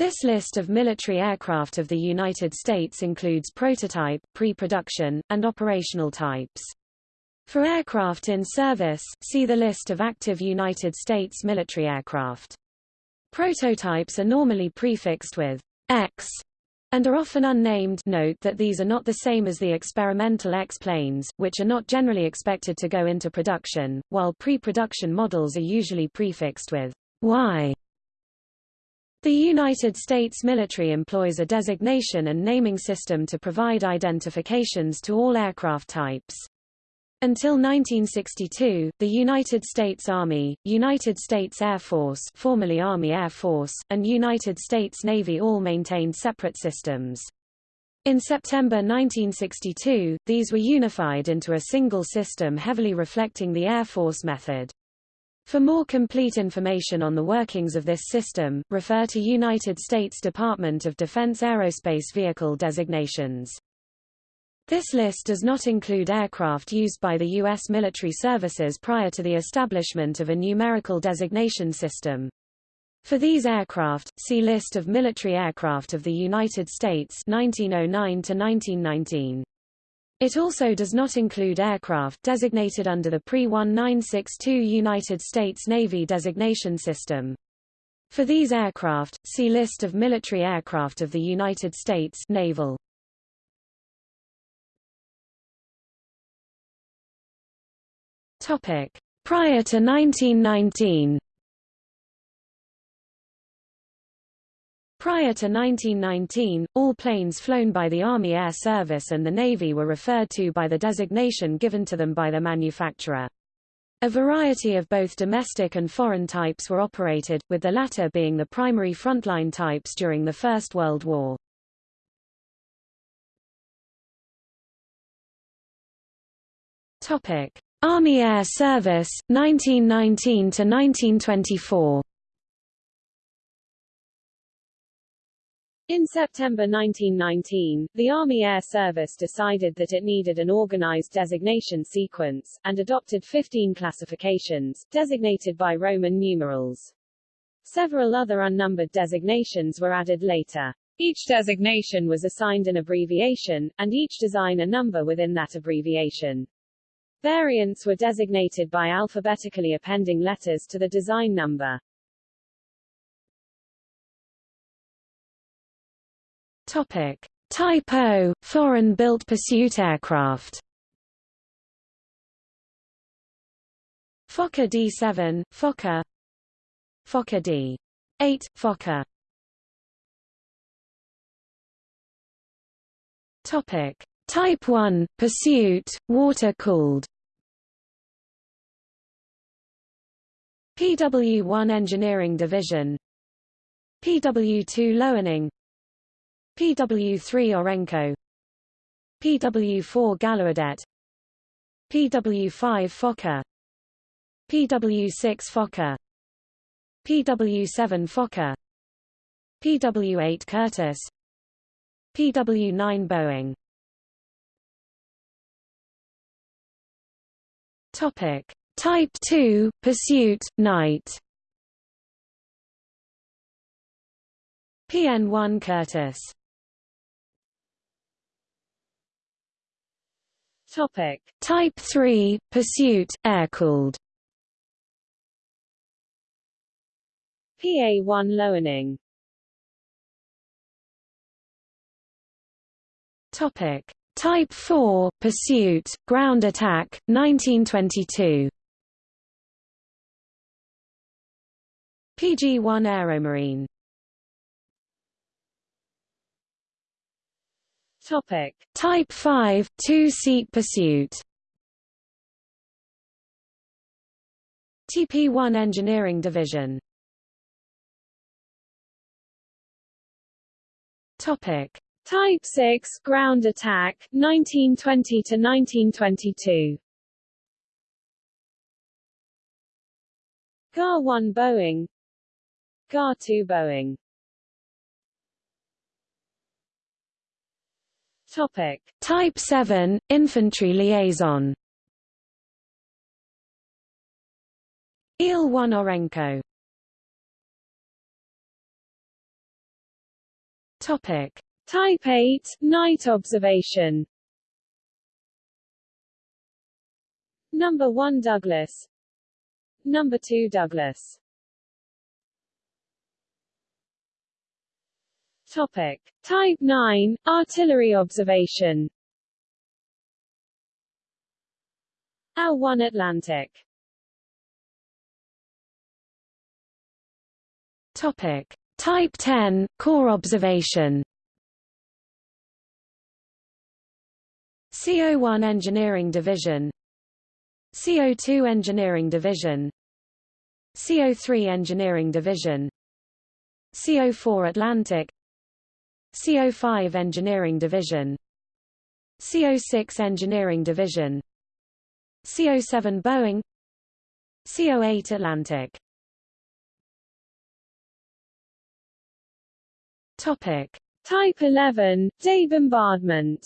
This list of military aircraft of the United States includes prototype, pre-production, and operational types. For aircraft in service, see the list of active United States military aircraft. Prototypes are normally prefixed with X and are often unnamed note that these are not the same as the experimental X-planes, which are not generally expected to go into production, while pre-production models are usually prefixed with Y. The United States military employs a designation and naming system to provide identifications to all aircraft types. Until 1962, the United States Army, United States Air Force formerly Army Air Force, and United States Navy all maintained separate systems. In September 1962, these were unified into a single system heavily reflecting the Air Force method. For more complete information on the workings of this system, refer to United States Department of Defense aerospace vehicle designations. This list does not include aircraft used by the U.S. military services prior to the establishment of a numerical designation system. For these aircraft, see List of military aircraft of the United States 1909 to 1919. It also does not include aircraft designated under the pre-1962 United States Navy designation system. For these aircraft, see List of military aircraft of the United States Naval. Topic. Prior to 1919 Prior to 1919, all planes flown by the Army Air Service and the Navy were referred to by the designation given to them by the manufacturer. A variety of both domestic and foreign types were operated, with the latter being the primary frontline types during the First World War. Army Air Service, 1919 In September 1919, the Army Air Service decided that it needed an organized designation sequence, and adopted 15 classifications, designated by Roman numerals. Several other unnumbered designations were added later. Each designation was assigned an abbreviation, and each design a number within that abbreviation. Variants were designated by alphabetically appending letters to the design number. Topic. Type O, foreign-built pursuit aircraft. Fokker D7, Fokker. Fokker D8, Fokker. Topic. Type 1, Pursuit, water-cooled. PW1 Engineering Division. PW2 Loening PW3 Orenco PW4 Gallaudet PW5 Fokker. PW6 Fokker. PW7 Fokker. PW8 Curtiss PW9 Boeing. Topic. Type 2 Pursuit Night PN1 Curtiss Topic. Type 3 Pursuit air-cooled PA1 Loening Topic. Type 4 Pursuit ground attack 1922 PG1 Aeromarine Topic. Type 5 two-seat pursuit. TP1 Engineering Division. Topic. Type 6 ground attack 1920 to 1922 GA-1 Boeing. GAR-2 Boeing Topic Type 7 infantry liaison Il-1 Orenco Topic. Type 8, night observation. Number 1 Douglas. Number 2 Douglas. Topic. Type 9, artillery observation. L1 Atlantic. Topic. Type 10, corps observation. CO1 Engineering Division CO2 Engineering Division CO3 Engineering Division CO4 Atlantic CO5 Engineering Division. CO6 Engineering Division. CO7 Boeing. CO8 Atlantic. Topic. Type 11, day bombardment.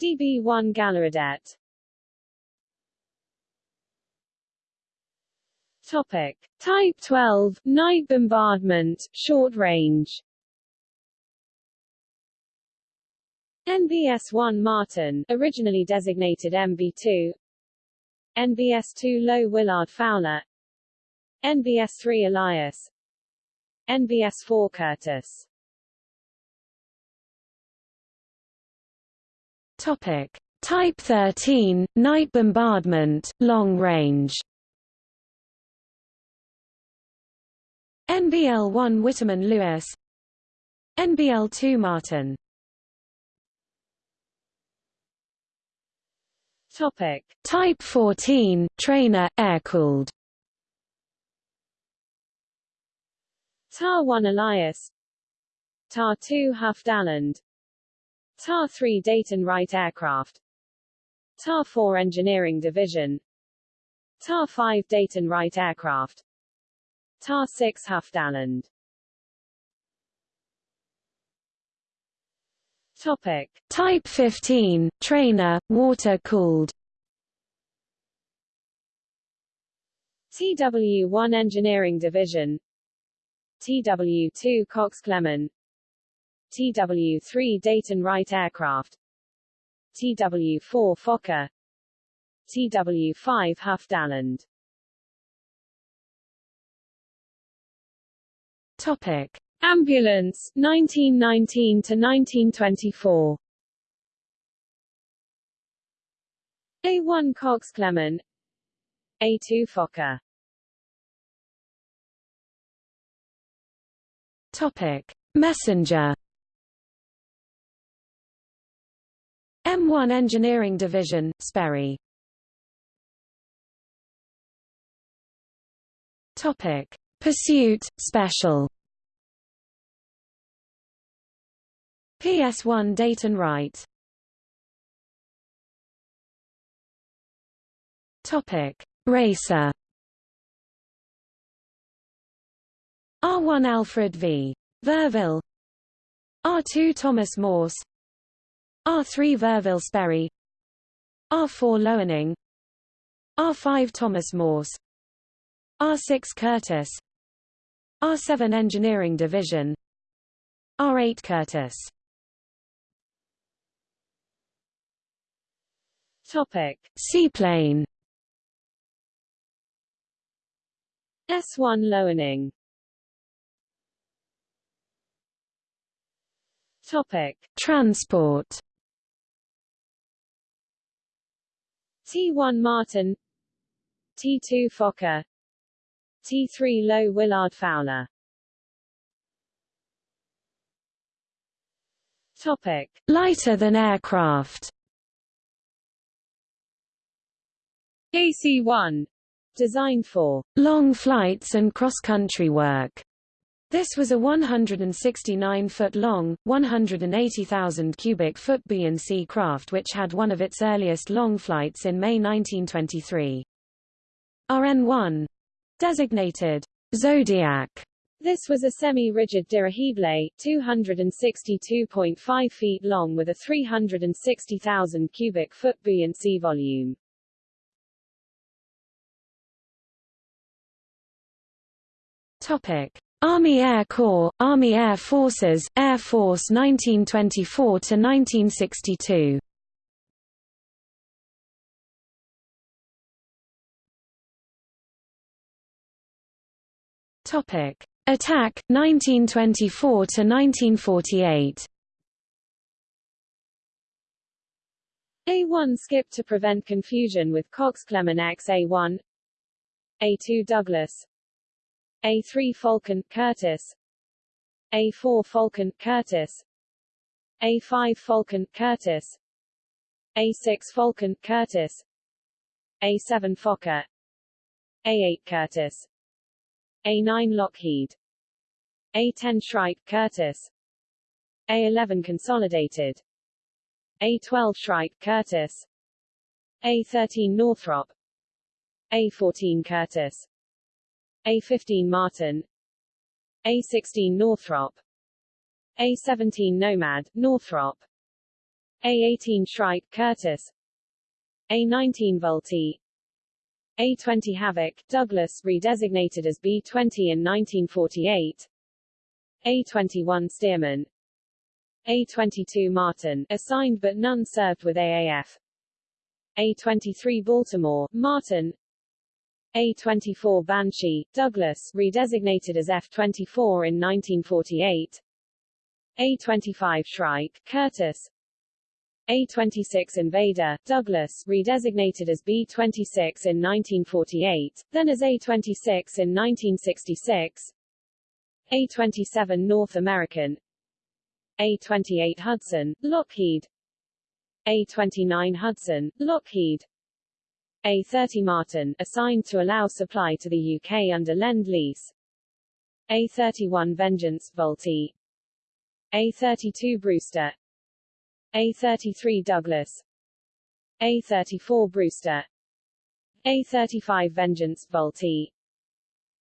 DB1 Gallaudet. Topic. Type 12, night bombardment, short range. NBS-1 Martin, originally designated MB-2 NBS-2 Lowe Willard Fowler NBS-3 Elias NBS-4 Curtiss Topic. Type 13, night bombardment, long range. NBL-1 Witteman Lewis. NBL-2 Martin. Topic. Type 14, trainer, air-cooled. TAR-1 Elias. TAR-2 Huff Daland TAR-3 Dayton Wright Aircraft. TAR-4 Engineering Division. TAR-5 Dayton Wright Aircraft TAR-6 Huff Daland Topic. Type 15, trainer, water-cooled. TW-1 Engineering Division. TW-2 Cox Clement TW-3 Dayton Wright Aircraft. TW-4 Fokker. TW-5 Huff Daland Topic. Ambulance, 1919 to 1924. A1 Cox Clement A2 Fokker Topic. Messenger M1 Engineering Division, Sperry Topic. Pursuit, Special. PS1 Dayton Wright Topic. Racer. R1 Alfred v. Verville. R2 Thomas Morse. R3 Verville Sperry. R4 Loening. R5 Thomas Morse. R6 Curtiss R7 Engineering Division. R8 Curtiss. Topic. Seaplane S1 Loening. Topic. Transport. T1 Martin. T2 Fokker T3 Lowe Willard Fowler Topic. Lighter than aircraft AC-1 designed for long flights and cross-country work. This was a 169-foot long, 180,000 cubic foot B&C craft which had one of its earliest long flights in May 1923. RN-1 designated Zodiac This was a semi-rigid dirigible, 262.5 feet long with a 360,000 cubic foot B&C volume. Topic. Army Air Corps, Army Air Forces, Air Force 1924–1962 Topic: Attack 1924 to 1948. A1 skip to prevent confusion with Cox Clement X-A1 A2 Douglas. A3 Falcon Curtiss, A4 Falcon Curtiss, A5 Falcon Curtiss, A6 Falcon Curtiss, A7 Fokker. A8 Curtiss A9 Lockheed. A10 Shrike Curtiss A11 Consolidated. A12 Shrike Curtiss A13 Northrop. A14 Curtiss A15 Martin. A16 Northrop. A17 Nomad, Northrop. A18 Shrike Curtiss A19 Vultee a-20 Havoc, Douglas redesignated as B-20 in 1948 A-21 Stearman. A-22 Martin, assigned but none served with AAF A-23 Baltimore, Martin. A-24 Banshee, Douglas redesignated as F-24 in 1948 A-25 Shrike, Curtiss a-26 Invader, Douglas redesignated as B-26 in 1948, then as A-26 in 1966 A-27 North American. A-28 Hudson, Lockheed. A-29 Hudson, Lockheed. A-30 Martin, assigned to allow supply to the UK under Lend-Lease A-31 Vengeance, Vultee A-32 Brewster a33 Douglas. A34 Brewster. A35 Vengeance Vultee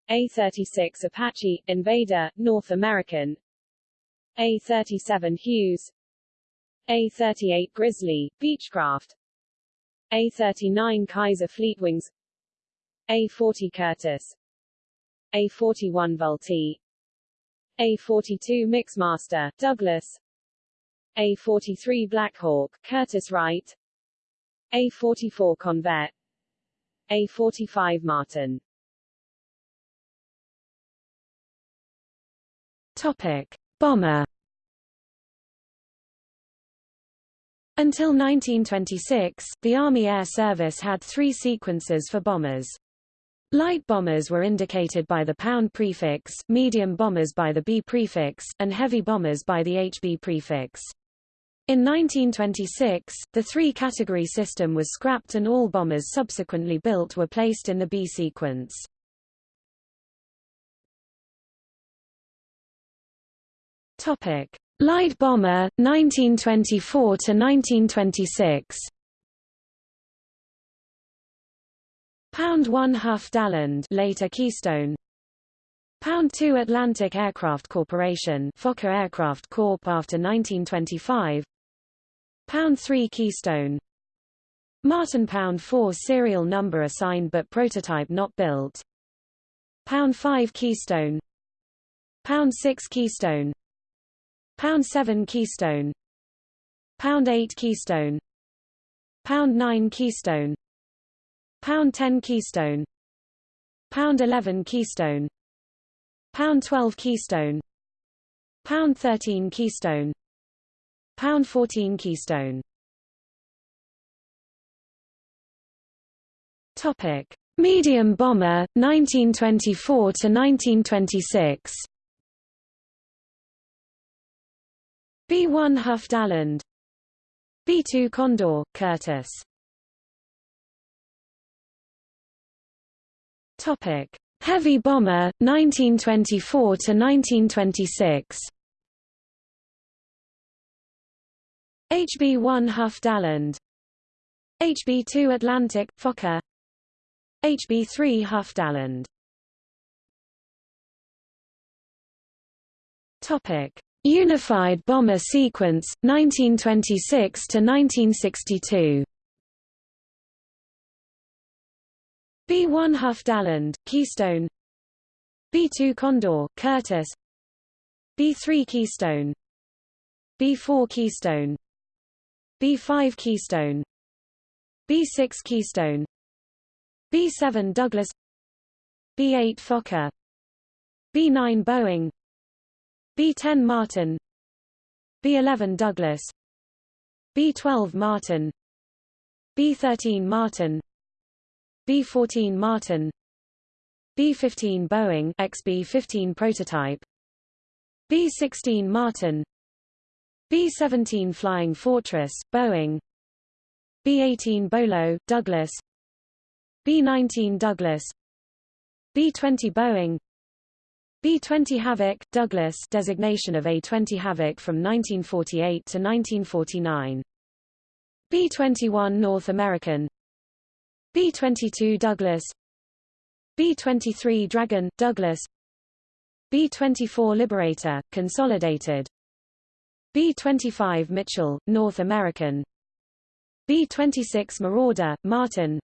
A36 Apache Invader North American. A37 Hughes. A38 Grizzly Beechcraft. A39 Kaiser Fleetwings. A40 Curtiss A41 Vultee A42 Mixmaster Douglas a43 Blackhawk, Curtiss-Wright A44 Convair A45 Martin Topic. Bomber Until 1926, the Army Air Service had three sequences for bombers. Light bombers were indicated by the pound prefix, medium bombers by the B prefix, and heavy bombers by the HB prefix. In 1926, the three-category system was scrapped and all bombers subsequently built were placed in the B sequence. Topic: Light bomber 1924 to 1926. Pound 1 Huff Daland later Keystone Pound 2 Atlantic Aircraft Corporation Fokker Aircraft Corp after 1925 Pound 3 Keystone. Martin Pound 4 serial number assigned but prototype not built. Pound 5 Keystone. Pound 6 Keystone. Pound 7 Keystone. Pound 8 Keystone. Pound 9 Keystone. Pound 10 Keystone. Pound 11 Keystone. Pound 12 Keystone. Pound 13 Keystone Pound 14 Keystone. Topic: Medium bomber 1924 to 1926. B1 Huff Daland B2 Condor, Curtiss Topic: Heavy bomber 1924 to 1926. HB-1 Huff Daland. HB-2 Atlantic, Fokker. HB-3 Huff Daland. Unified Bomber Sequence 1926 to 1962. B1 Huff Daland, Keystone. B-2 Condor, Curtiss B-3 Keystone. B-4 Keystone B-5 Keystone. B-6 Keystone. B-7 Douglas. B-8 Fokker. B-9 Boeing. B-10 Martin. B-11 Douglas. B-12 Martin. B-13 Martin. B-14 Martin. B-15 Boeing XB-15 prototype. B-16 Martin B-17 Flying Fortress, Boeing. B-18 Bolo, Douglas. B-19 Douglas. B-20 Boeing. B-20 Havoc, Douglas designation of A-20 Havoc from 1948 to 1949 B-21 North American. B-22 Douglas. B-23 Dragon, Douglas. B-24 Liberator, Consolidated B-25 Mitchell, North American. B-26 Marauder, Martin.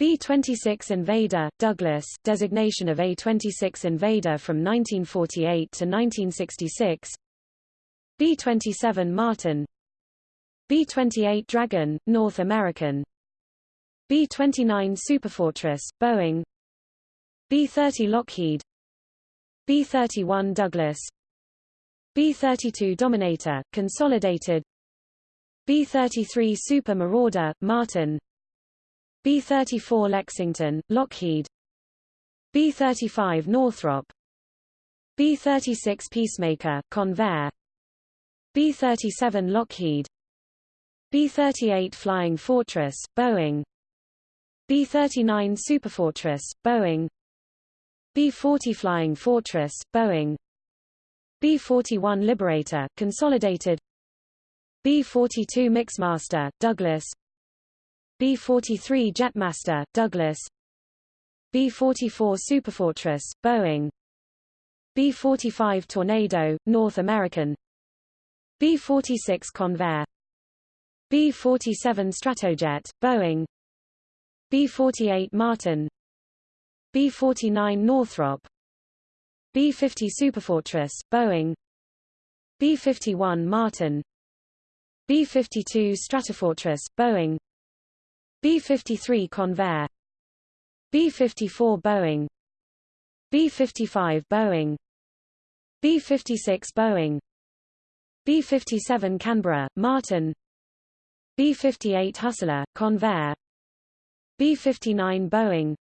B-26 Invader, Douglas designation of A-26 Invader from 1948 to 1966 B-27 Martin. B-28 Dragon, North American. B-29 Superfortress, Boeing. B-30 Lockheed. B-31 Douglas B-32 Dominator, Consolidated. B-33 Super Marauder, Martin. B-34 Lexington, Lockheed. B-35 Northrop. B-36 Peacemaker, Convair. B-37 Lockheed. B-38 Flying Fortress, Boeing. B-39 Superfortress, Boeing. B-40 Flying Fortress, Boeing B-41 Liberator, Consolidated. B-42 Mixmaster, Douglas. B-43 Jetmaster, Douglas. B-44 Superfortress, Boeing. B-45 Tornado, North American. B-46 Convair. B-47 Stratojet, Boeing. B-48 Martin. B-49 Northrop B-50 Superfortress, Boeing. B-51 Martin. B-52 Stratofortress, Boeing. B-53 Convair. B-54 Boeing. B-55 Boeing. B-56 Boeing. B-57 Canberra, Martin. B-58 Hustler, Convair. B-59 Boeing.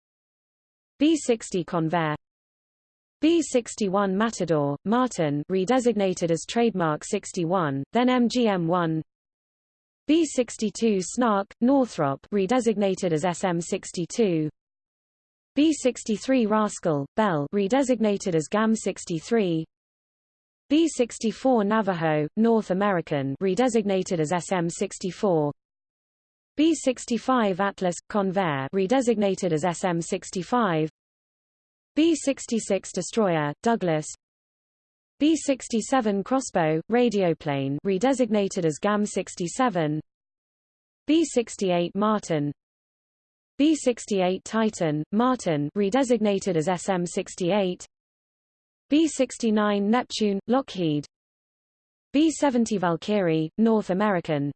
B-60 Convair B61 Matador, Martin redesignated as Trademark 61, then MGM1 B62 Snark, Northrop redesignated as SM62 B63 Rascal, Bell redesignated as GAM63 B64 Navajo, North American redesignated as SM64 B65 Atlas, Convair redesignated as SM65 B-66 Destroyer, Douglas. B-67 Crossbow, radioplane redesignated as GAM-67 B-68 Martin. B-68 Titan, Martin redesignated as SM-68 B-69 Neptune, Lockheed. B-70 Valkyrie, North American.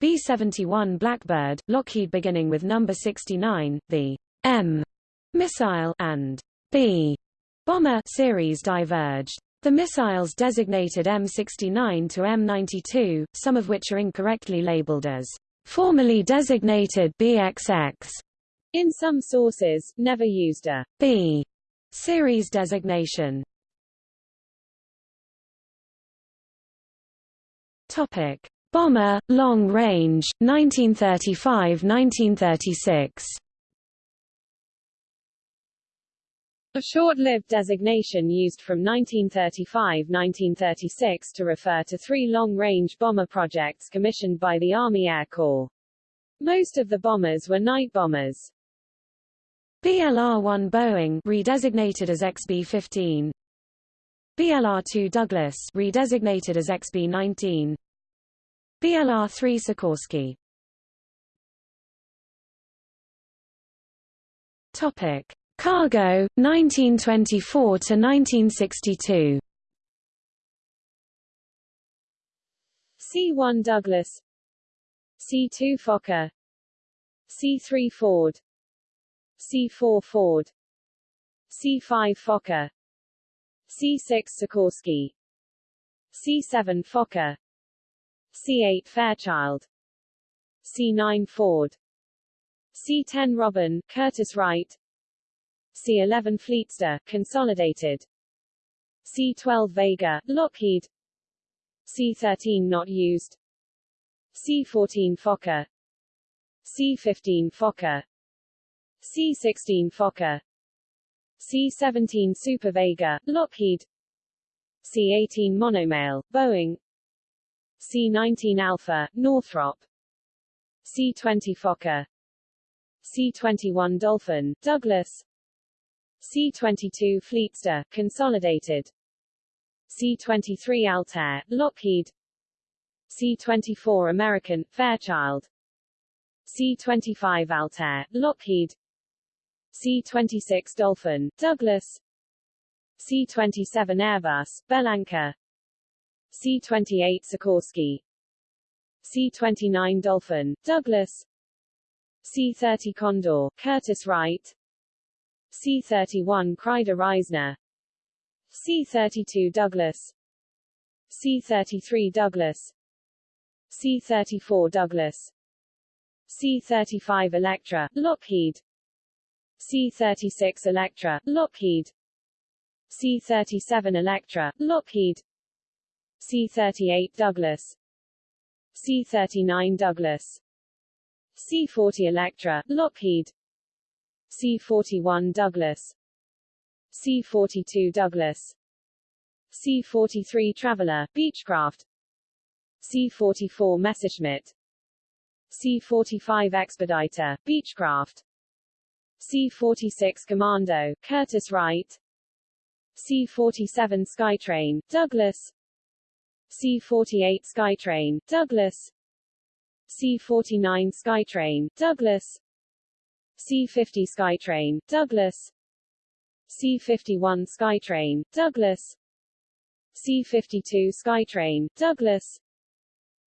B-71 Blackbird, Lockheed beginning with number 69, the M missile and B bomber series diverged. The missiles designated M69 to M92, some of which are incorrectly labeled as formerly designated BXX. In some sources, never used a B series designation. Topic: Bomber, long range, 1935–1936. A short-lived designation used from 1935–1936 to refer to three long-range bomber projects commissioned by the Army Air Corps. Most of the bombers were night bombers. BLR-1 Boeing redesignated as XB-15 BLR-2 Douglas redesignated as XB-19 BLR-3 Sikorsky Topic Cargo, 1924 to 1962. C-1 Douglas. C-2 Fokker. C-3 Ford. C-4 Ford. C-5 Fokker. C-6 Sikorsky. C-7 Fokker. C-8 Fairchild. C-9 Ford. C-10 Robin, Curtiss Wright C-11 Fleetster, Consolidated. C-12 Vega, Lockheed. C-13 not used. C-14 Fokker. C-15 Fokker. C-16 Fokker. C-17 Super Vega, Lockheed. C-18 Monomail, Boeing. C-19 Alpha, Northrop. C-20 Fokker. C-21 Dolphin, Douglas C-22 Fleetster, Consolidated. C-23 Altair, Lockheed. C-24 American, Fairchild. C-25 Altair, Lockheed. C-26 Dolphin, Douglas. C-27 Airbus, Bellanca C-28 Sikorsky. C-29 Dolphin, Douglas. C-30 Condor, Curtiss Wright C-31 Kreider-Reisner C-32 Douglas. C-33 Douglas. C-34 Douglas. C-35 Electra, Lockheed. C-36 Electra, Lockheed. C-37 Electra, Lockheed. C-38 Douglas. C-39 Douglas. C-40 Electra, Lockheed C-41 Douglas. C-42 Douglas. C-43 Traveller, Beechcraft. C-44 Messerschmitt. C-45 Expediter, Beechcraft. C-46 Commando, Curtiss Wright. C-47 Skytrain, Douglas. C-48 Skytrain, Douglas. C-49 Skytrain, Douglas C-50 Skytrain, Douglas. C-51 Skytrain, Douglas. C-52 Skytrain, Douglas.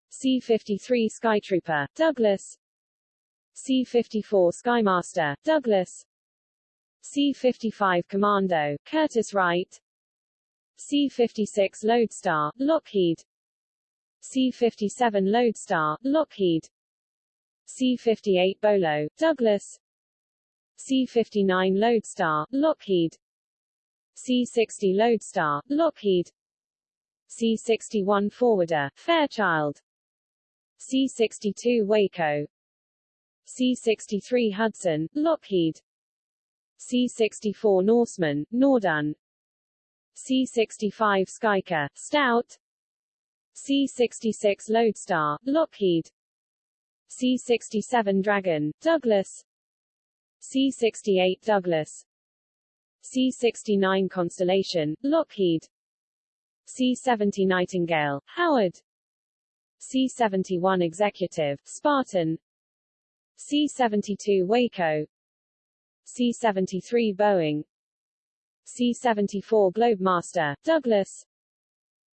C-53 Skytrooper, Douglas. C-54 Skymaster, Douglas. C-55 Commando, Curtiss Wright. C-56 Lodestar, Lockheed. C-57 Lodestar, Lockheed. C-58 Bolo, Douglas C-59 Lodestar, Lockheed. C-60 Lodestar, Lockheed. C-61 Forwarder, Fairchild. C-62 Waco. C-63 Hudson, Lockheed. C-64 Norseman, Noorduyn C-65 Skycar, Stout. C-66 Lodestar, Lockheed. C-67 Dragon, Douglas C-68 Douglas. C-69 Constellation, Lockheed. C-70 Nightingale, Howard. C-71 Executive, Spartan. C-72 Waco. C-73 Boeing. C-74 Globemaster, Douglas.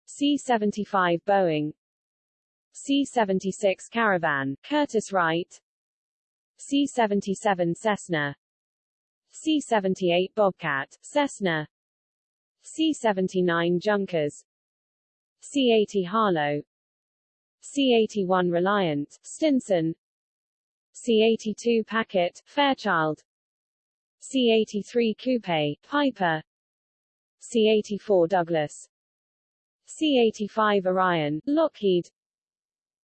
C-75 Boeing. C-76 Caravan, Curtiss Wright C-77 Cessna. C-78 Bobcat, Cessna. C-79 Junkers. C-80 Harlow. C-81 Reliant, Stinson. C-82 Packet, Fairchild. C-83 Coupe, Piper. C-84 Douglas. C-85 Orion, Lockheed.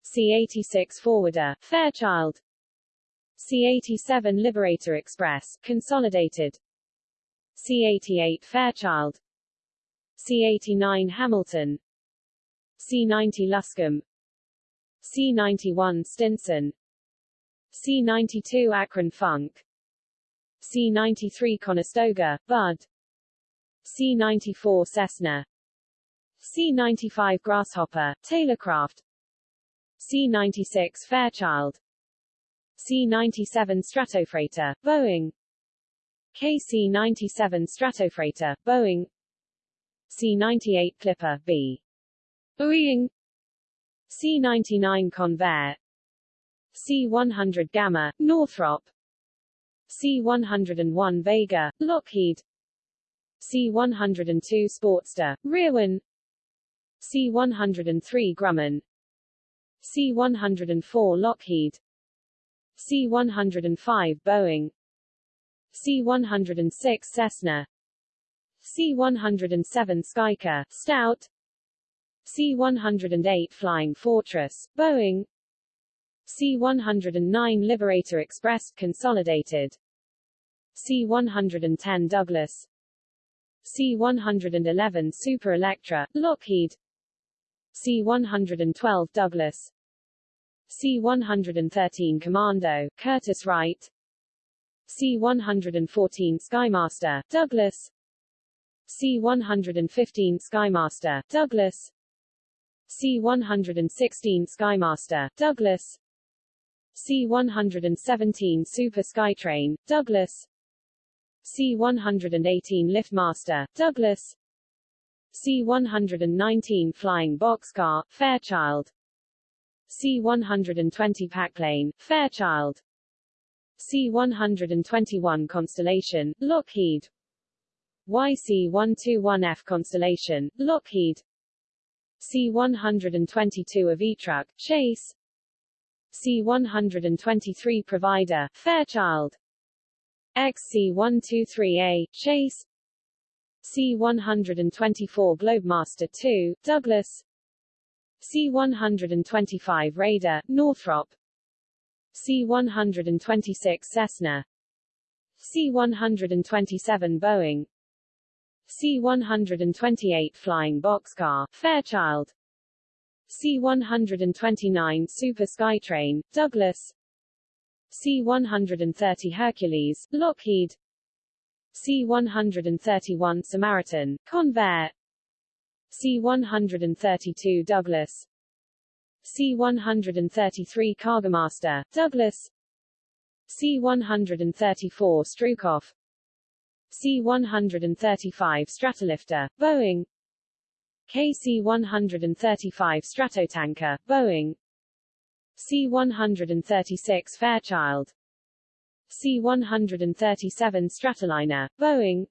C-86 Forwarder, Fairchild C-87 Liberator Express, Consolidated. C-88 Fairchild. C-89 Hamilton. C-90 Luscombe. C-91 Stinson. C-92 Akron Funk. C-93 Conestoga, Budd. C-94 Cessna. C-95 Grasshopper, Taylorcraft. C-96 Fairchild C-97 Stratofreighter, Boeing. KC-97 Stratofreighter, Boeing. C-98 Clipper, B. Boeing. C-99 Convair. C-100 Gamma, Northrop. C-101 Vega, Lockheed. C-102 Sportster, Rearwin C-103 Grumman. C-104 Lockheed C-105 Boeing. C-106 Cessna. C-107 Skycar, Stout. C-108 Flying Fortress, Boeing. C-109 Liberator Express, Consolidated. C-110 Douglas. C-111 Super Electra, Lockheed. C-112 Douglas C-113 Commando, Curtiss-Wright C-114 Skymaster, Douglas. C-115 Skymaster, Douglas. C-116 Skymaster, Douglas. C-117 Super Skytrain, Douglas. C-118 Liftmaster, Douglas. C-119 Flying Boxcar, Fairchild C-120 Packplane, Fairchild. C-121 Constellation, Lockheed. YC-121F Constellation, Lockheed. C-122 Avitruc, Chase. C-123 Provider, Fairchild. XC-123A, Chase. C-124 Globemaster II, Douglas C-125 Raider, Northrop. C-126 Cessna. C-127 Boeing. C-128 Flying Boxcar, Fairchild. C-129 Super Skytrain, Douglas. C-130 Hercules, Lockheed. C-131 Samaritan, Convair C-132 Douglas. C-133 Cargomaster, Douglas. C-134 Stroukoff C-135 Stratolifter, Boeing. KC-135 Stratotanker, Boeing. C-136 Fairchild. C-137 Stratoliner, Boeing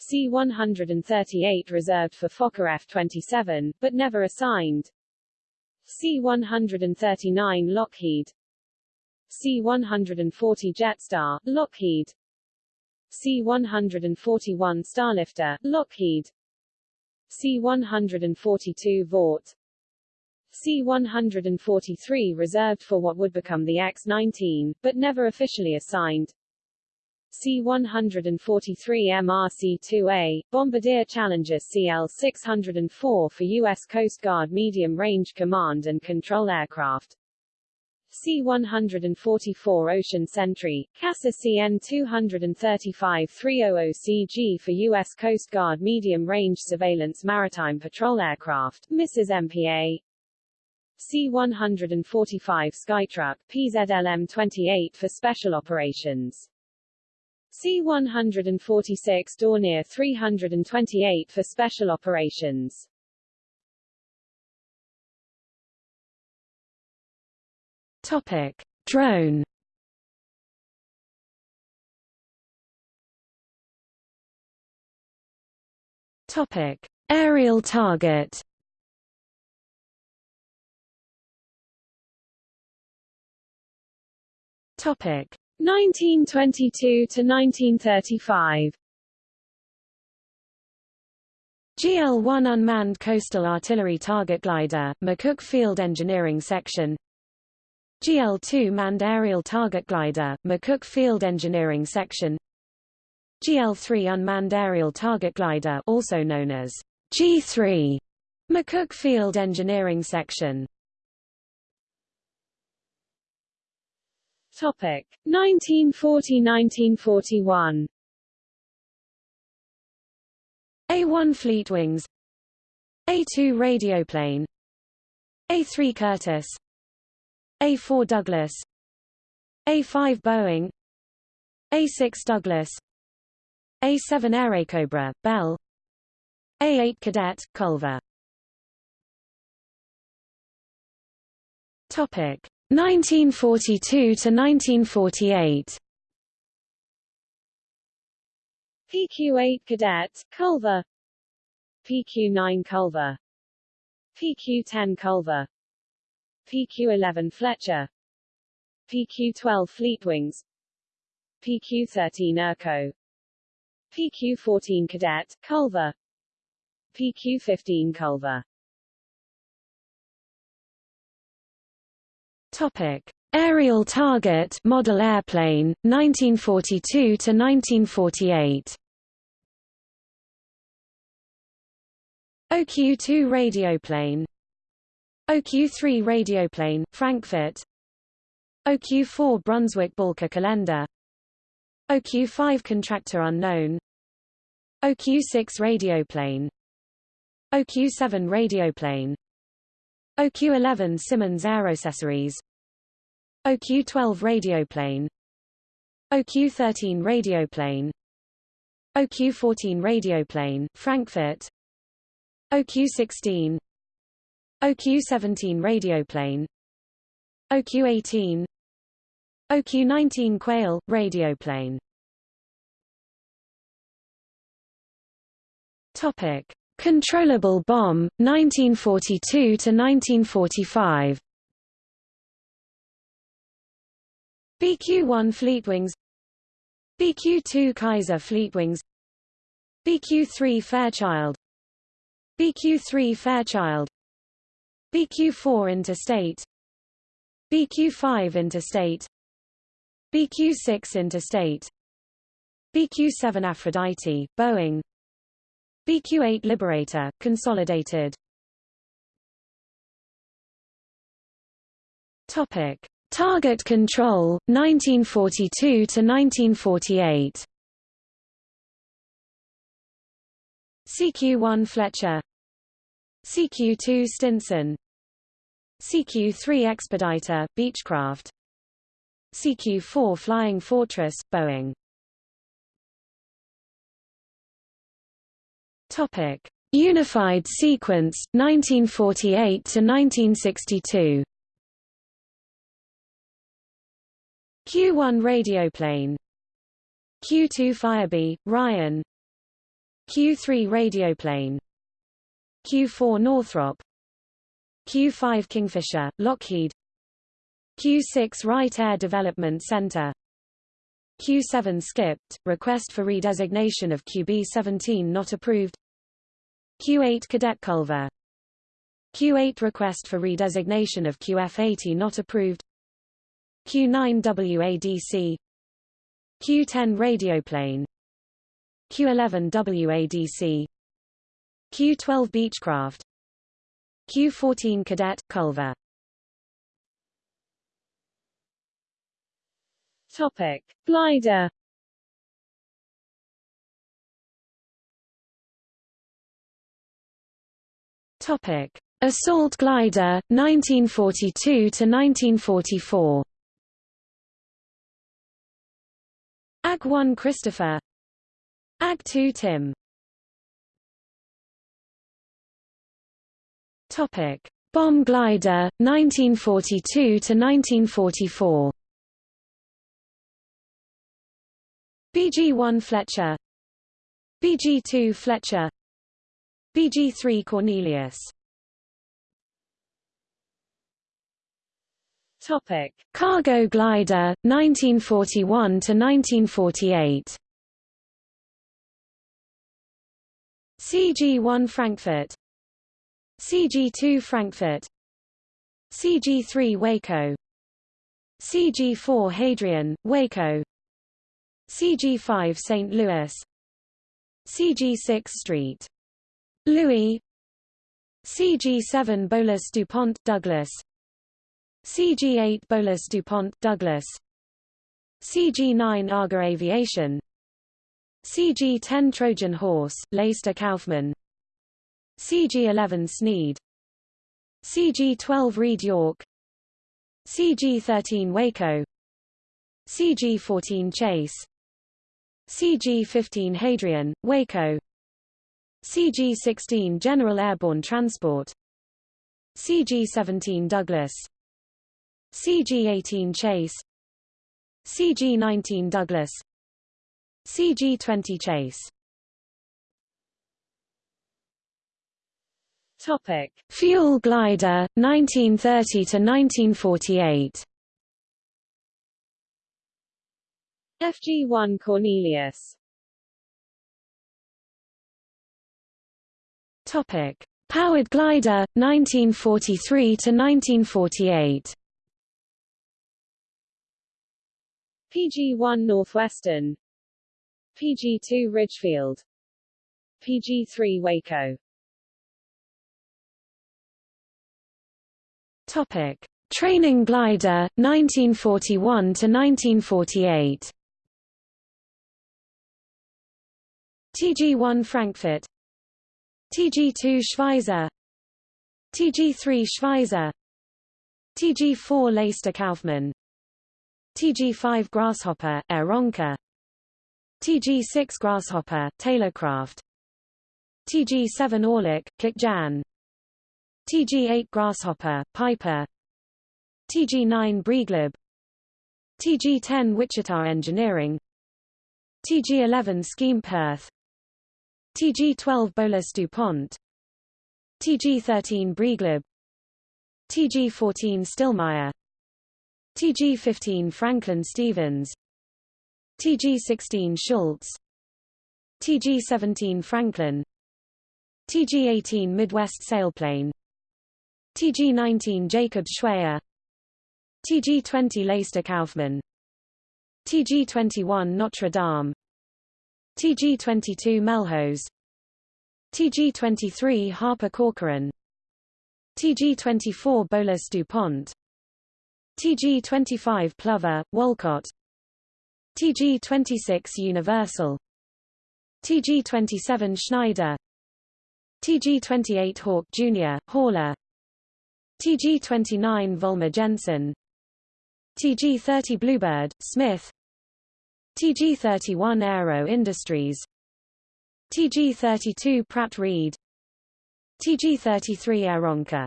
C-138 reserved for Fokker F-27, but never assigned. C-139 Lockheed. C-140 Jetstar, Lockheed. C-141 Starlifter, Lockheed. C-142 Vought. C-143 reserved for what would become the X-19, but never officially assigned C-143 MRC-2A, Bombardier Challenger CL-604 for U.S. Coast Guard Medium-Range Command and Control Aircraft C-144 Ocean Sentry, CASA CN-235-300CG for U.S. Coast Guard Medium-Range Surveillance Maritime Patrol Aircraft, Mrs. MPA C-145 Skytruck, PZLM-28 for Special Operations C-146 Dornier 328 for Special Operations Topic: Drone. Topic: Aerial target. Topic: 1922 to 1935. GL-1 Unmanned Coastal Artillery Target Glider, McCook Field Engineering Section. GL-2 Manned Aerial Target Glider, McCook Field Engineering Section. GL-3 Unmanned Aerial Target Glider also known as G-3, McCook Field Engineering Section 1940-1941 A-1 Fleetwings. A-2 Radioplane A-3 Curtiss. A-4 Douglas. A-5 Boeing. A-6 Douglas. A7 Airacobra, Bell. A8 Cadet, Culver. Topic 1942 to 1948 PQ-8 Cadet, Culver. PQ-9 Culver. PQ-10 Culver. PQ-11 Fletcher. PQ-12 Fleetwings. PQ-13 ERCO. PQ-14 Cadet, Culver. PQ-15 Culver Topic: Aerial Target Model Airplane 1942 to 1948. OQ-2 radioplane. OQ-3 radioplane, Frankfort. OQ-4 Brunswick Balke-Collender OQ-5 Contractor Unknown. OQ-6 radioplane. OQ-7 radioplane. OQ-11 Simmonds Aerocessories OQ-12 radioplane. OQ-13 radioplane. OQ-14 radioplane, Frankfort. OQ-16 OQ-17 radioplane. OQ-18 OQ-19 Quail, radioplane. Topic. Controllable bomb, 1942 to 1945 BQ-1 Fleetwings BQ-2 Kaiser Fleetwings BQ-3 Fairchild BQ-3 Fairchild BQ-4 Interstate BQ-5 Interstate BQ-6 Interstate BQ-7 Aphrodite, Boeing BQ-8 Liberator, Consolidated Topic Target Control, 1942 to 1948. CQ-1 Fletcher. CQ-2 Stinson. CQ-3 Expediter, Beechcraft. CQ-4 Flying Fortress, Boeing. Topic. Unified Sequence, 1948 to 1962 Q1 radioplane Q2 Firebee, Ryan. Q3 radioplane Q4 Northrop. Q5 Kingfisher, Lockheed. Q6 Wright Air Development Center. Q7 skipped, request for redesignation of QB-17 not approved. Q8 Cadet Culver. Q8 request for redesignation of QF-80 not approved Q9 WADC Q10 radioplane Q11 WADC Q12 Beechcraft Q14 Cadet, Culver Topic. Glider Topic. Assault glider, 1942 to 1944 AG-1 Christopher. AG-2 Timm. Topic: Bomb glider 1942 to 1944 BG-1 Fletcher. BG-2 Fletcher. BG-3 Cornelius Topic: Cargo glider 1941 to 1948. CG-1 Frankfort. CG-2 Frankfort. CG-3 Waco. CG-4 Hadrian, Waco. CG-5 St. Louis. CG-6 Street. Louis. CG-7 Bowlus DuPont, Douglas CG-8 Bowlus DuPont, Douglas CG-9 Aga Aviation CG-10 Trojan Horse, Laister-Kauffman CG-11 Snead CG-12 Read-York CG-13 Waco CG-14 Chase CG-15 Hadrian, Waco CG-16 General Airborne Transport CG-17 Douglas CG-18 Chase. CG-19 Douglas. CG-20 Chase. Topic. Fuel glider, 1930 to 1948 FG-1 Cornelius. Topic: Powered glider 1943 PG-1 Northwestern. PG-2 Ridgefield. PG-3 Waco. Topic: Training glider 1941 to 1948. TG-1 Frankfort. TG2 Schweizer. TG3 Schweizer. TG4 Laister-Kauffman TG5 Grasshopper, Aeronca TG6 Grasshopper, Taylorcraft TG7 Orlik, Kocjan TG8 Grasshopper, Piper TG9 Briegleb TG10 Wichita Engineering TG11 Schempp-Hirth TG12 Bowlus DuPont TG13 Briegleb TG14 Stillmeyer TG15 Franklin Stevens TG16 Schultz TG17 Franklin TG18 Midwest Sailplane TG19 Jacob Schweyer TG20 Laister-Kauffman TG21 Notre Dame TG22 Melhose TG23 Harper Corcoran TG24 Bowlus DuPont TG25 Plover, Wolcott TG26 Universal. TG27 Schneider. TG28 Hawk Jr., Hauler. TG29 Volmer Jensen. TG30 Bluebird, Smith. TG31 Aero Industries. TG32 Pratt-Read. TG33 Aeronca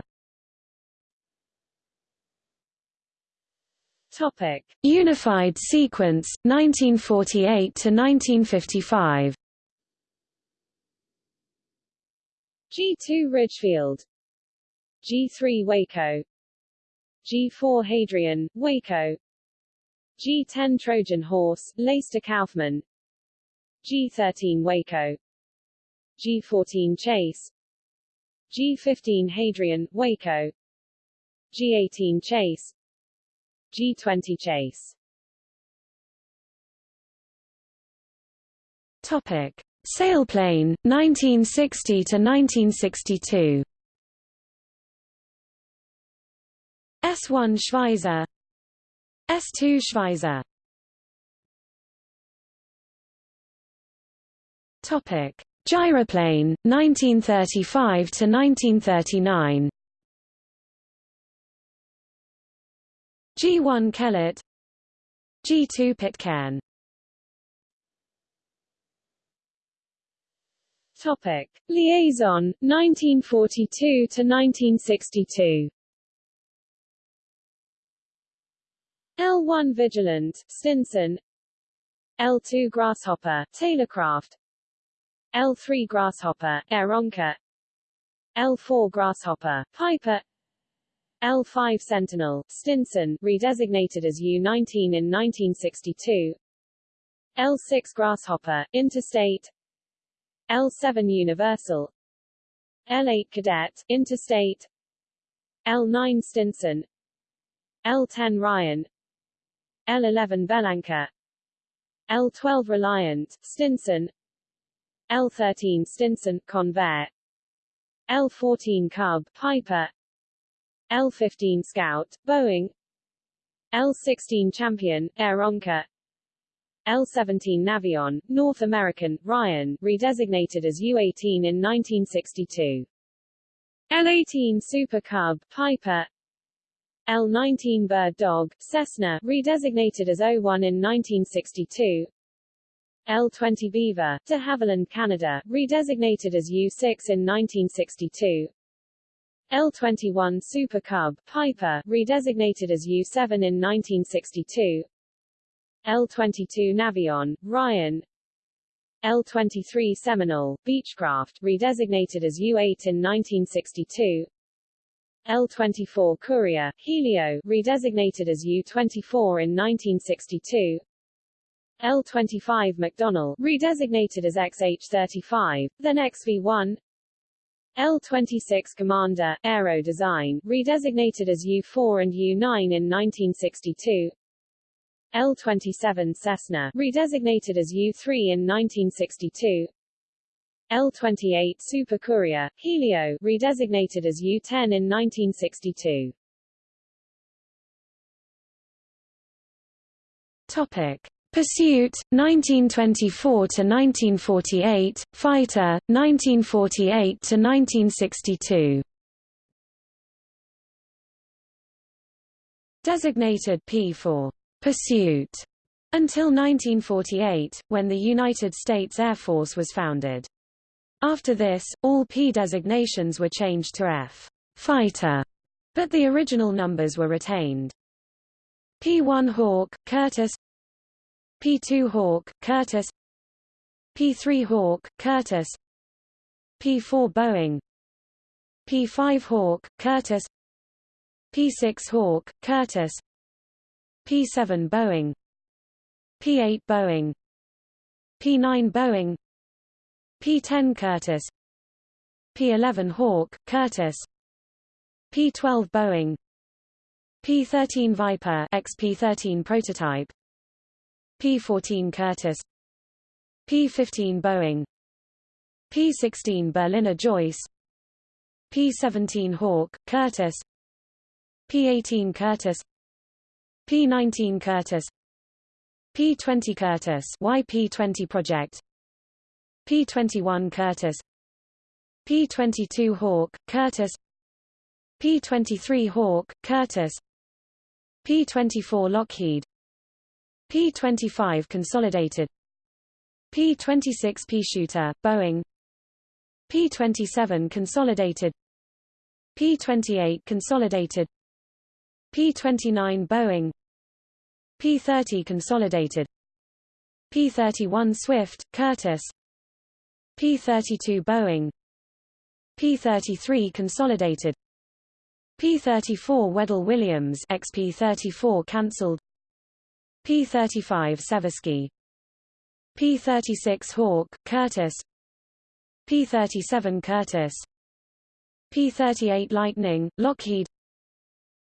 Topic. Unified Sequence 1948 to 1955 G2 Ridgefield. G3 Waco. G4 Hadrian, Waco. G10 Trojan Horse, Laister-Kauffman G13 Waco. G14 Chase. G15 Hadrian, Waco. G18 Chase G20 Chase. Topic. Sailplane, 1960 to 1962 S1 Schweizer. S2 Schweizer. Topic: Gyroplane 1935 to 1939 G1 Kellett G2 Pitcairn. Topic: Liaison 1942 to 1962 L1 Vigilant, Stinson. L2 Grasshopper, Taylorcraft. L3 Grasshopper, Aeronca L4 Grasshopper, Piper L5 Sentinel, Stinson redesignated as U-19 in 1962 L6 Grasshopper, Interstate. L7 Universal. L8 Cadet, Interstate. L9 Stinson. L10 Ryan. L11 Bellanca L12 Reliant, Stinson. L13 Stinson, Convair. L14 Cub, Piper L15 Scout, Boeing L16 Champion, Air Aeronca L-17 Navion, North American, Ryan, redesignated as U-18 in 1962. L-18 Super Cub, Piper L-19 Bird Dog, Cessna, redesignated as O-1 in 1962. L-20 Beaver, de Havilland, Canada, redesignated as U-6 in 1962. L-21 Super Cub, Piper, redesignated as U-7 in 1962. L-22 Navion, Ryan, L-23 Seminole, Beechcraft, redesignated as U-8 in 1962. L-24 Courier, Helio, redesignated as U-24 in 1962. L-25 McDonnell, redesignated as XH-35, then XV-1. L-26 Commander, Aero Design, redesignated as U-4 and U-9 in 1962. L-27 Cessna, redesignated as U-3 in 1962. L-28 Super Courier, Helio, redesignated as U-10 in 1962. Topic. Pursuit, 1924 to 1948, Fighter, 1948 to 1962. Designated P for pursuit until 1948, when the United States Air Force was founded. After this, all P designations were changed to F fighter, but the original numbers were retained. P-1 Hawk, Curtiss P-2 Hawk, Curtiss P-3 Hawk, Curtiss P-4 Boeing. P-5 Hawk, Curtiss P-6 Hawk, Curtiss P-7 Boeing. P-8 Boeing. P-9 Boeing. P-10 Curtiss P-11 Hawk, Curtiss P-12 Boeing. P-13 Viper XP-13 prototype P-14 Curtiss P-15 Boeing. P-16 Berliner Joyce. P-17 Hawk, Curtiss P-18 Curtiss P-19 Curtiss P-20 Curtiss YP-20 project. P-21 Curtiss P-22 Hawk, Curtiss P-23 Hawk, Curtiss P-24 Lockheed P-25 Consolidated. P-26 Peashooter, Boeing. P-27 Consolidated. P-28 Consolidated. P-29 Boeing. P-30 Consolidated. P-31 Swift, Curtiss P-32 Boeing. P-33 Consolidated. P-34 Wedell-Williams XP-34 cancelled P-35 Seversky P-36 Hawk, Curtiss P-37 Curtiss P-38 Lightning, Lockheed.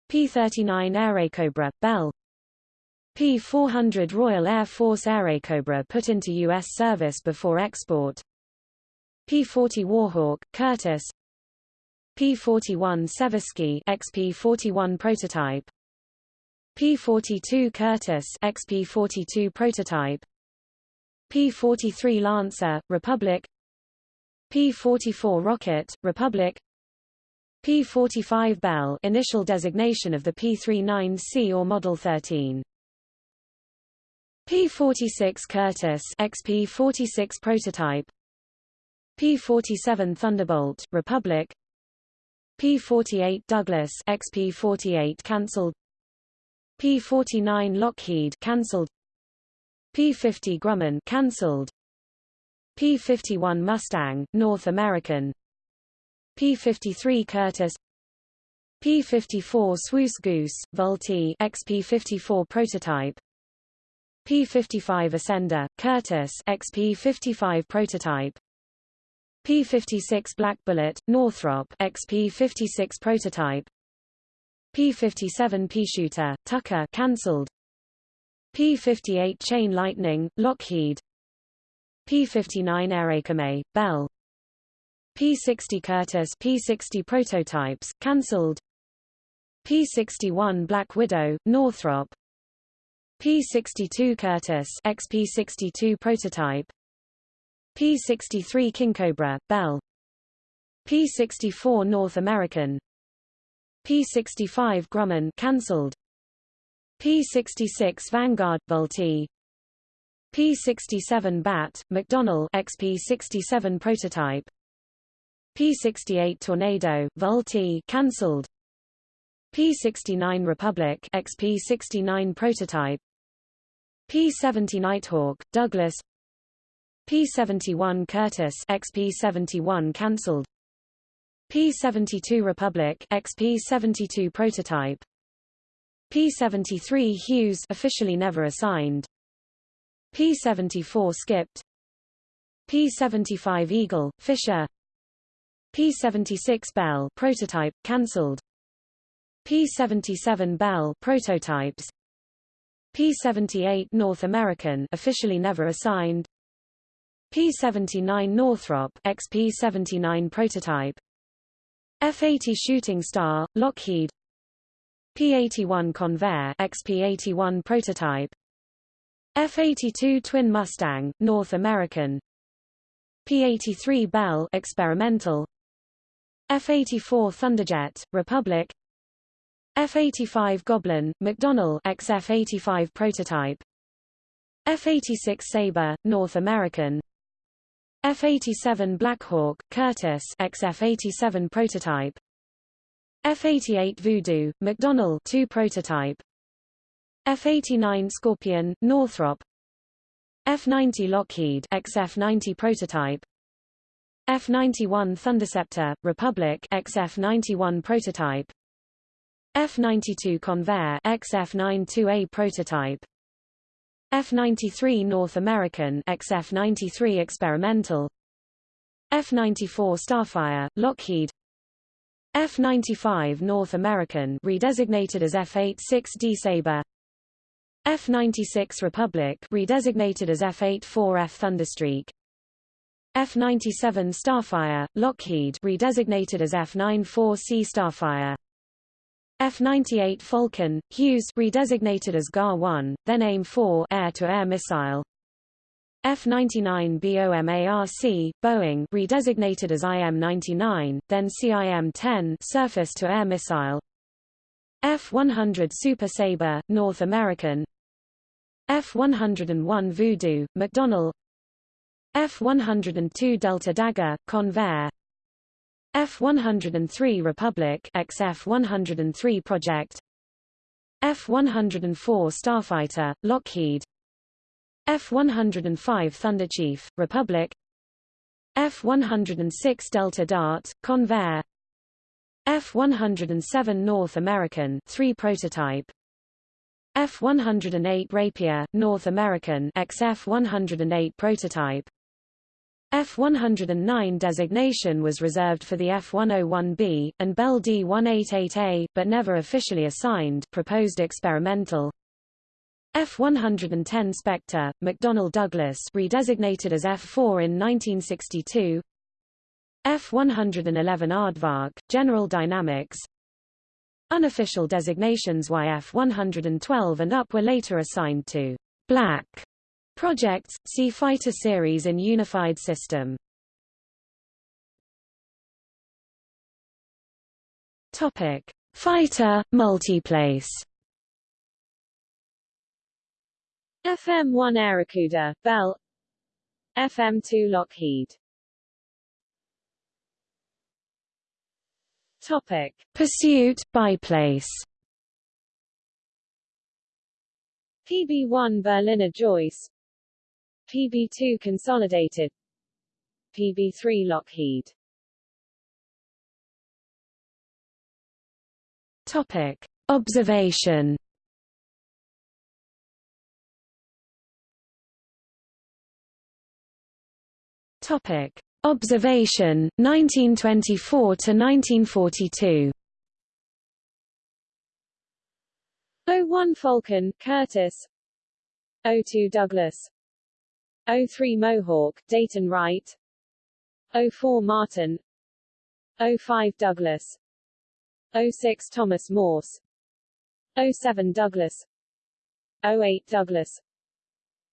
P-39 Airacobra, Bell. P-400 Royal Air Force Airacobra put into U.S. service before export. P-40 Warhawk, Curtiss P-41 Seversky XP-41 prototype P-42 Curtiss XP-42 prototype P-43 Lancer, Republic P-44 Rocket, Republic P-45 Bell initial designation of the P-39C or Model 13 P-46 Curtiss XP-46 prototype P-47 Thunderbolt, Republic P-48 Douglas XP-48 cancelled P-49 Lockheed cancelled. P-50 Grumman cancelled. P-51 Mustang North American. P-53 Curtiss P-54 Swoose Goose Vultee XP-54 prototype. P-55 Ascender Curtiss XP-55 prototype. P-56 Black Bullet Northrop XP-56 prototype P-57 Peashooter, Tucker cancelled. P-58 Chain Lightning, Lockheed. P-59 Airacomet, Bell. P-60 Curtiss P-60 prototypes, cancelled. P-61 Black Widow, Northrop. P-62 Curtiss XP-62 prototype. P-63 King Cobra, Bell. P-64 North American. P-65 Grumman cancelled. P-66 Vanguard Vultee P-67 BAT, McDonnell XP-67 prototype. P-68 Tornado, Vultee cancelled. P-69 Republic XP-69 prototype. P-70 Nighthawk, Douglas. P-71 Curtiss XP-71 cancelled P-72 Republic XP-72 prototype P-73 Hughes officially never assigned P-74 skipped P-75 Eagle, Fisher P-76 Bell prototype, cancelled P-77 Bell prototypes P-78 North American officially never assigned P-79 Northrop XP-79 prototype F-80 Shooting Star, Lockheed. P-81 Convair XP-81 prototype. F-82 Twin Mustang, North American. P-83 Bell experimental. F-84 Thunderjet, Republic. F-85 Goblin, McDonnell XF-85 prototype. F-86 Sabre, North American F-87 Blackhawk, Curtiss XF-87 prototype. F-88 Voodoo, McDonnell 2 prototype. F-89 Scorpion, Northrop. F-90 Lockheed XF-90 prototype. F-91 Thunderceptor, Republic XF-91 prototype. F-92 Convair XF-92A prototype F-93 North American XF-93 experimental. F-94 Starfire, Lockheed. F-95 North American redesignated as F-86D Sabre. F-96 Republic redesignated as F-84F Thunderstreak. F-97 Starfire, Lockheed redesignated as F-94C Starfire F-98 Falcon, Hughes redesignated as GAR-1, then AIM-4 air-to-air missile. F-99 BOMARC, Boeing redesignated as IM-99, then CIM-10 surface-to-air missile. F-100 Super Sabre, North American. F-101 Voodoo, McDonnell. F-102 Delta Dagger, Convair F-103 Republic XF-103 Project F-104 Starfighter, Lockheed F-105 Thunderchief, Republic F-106 Delta Dart, Convair F-107 North American 3 prototype F-108 Rapier, North American XF-108 prototype F-109 designation was reserved for the F-101B, and Bell D-188A, but never officially assigned proposed experimental. F-110 Spectre, McDonnell Douglas redesignated as F-4 in 1962 F-111 Aardvark, General Dynamics. Unofficial designations YF-112 and up were later assigned to Black projects, see Fighter Series and Unified System. Topic: Fighter multiplace. FM1 Airacuda, Bell FM2 Lockheed Topic: Pursuit biplace. PB1 Berliner Joyce PB2 Consolidated. PB3 Lockheed. Topic. Observation. Topic. Observation 1924 to 1942 01 Falcon Curtiss 02 Douglas 03 Mohawk, Dayton Wright. 04 Martin. 05 Douglas. 06 Thomas Morse. 07 Douglas. 08 Douglas.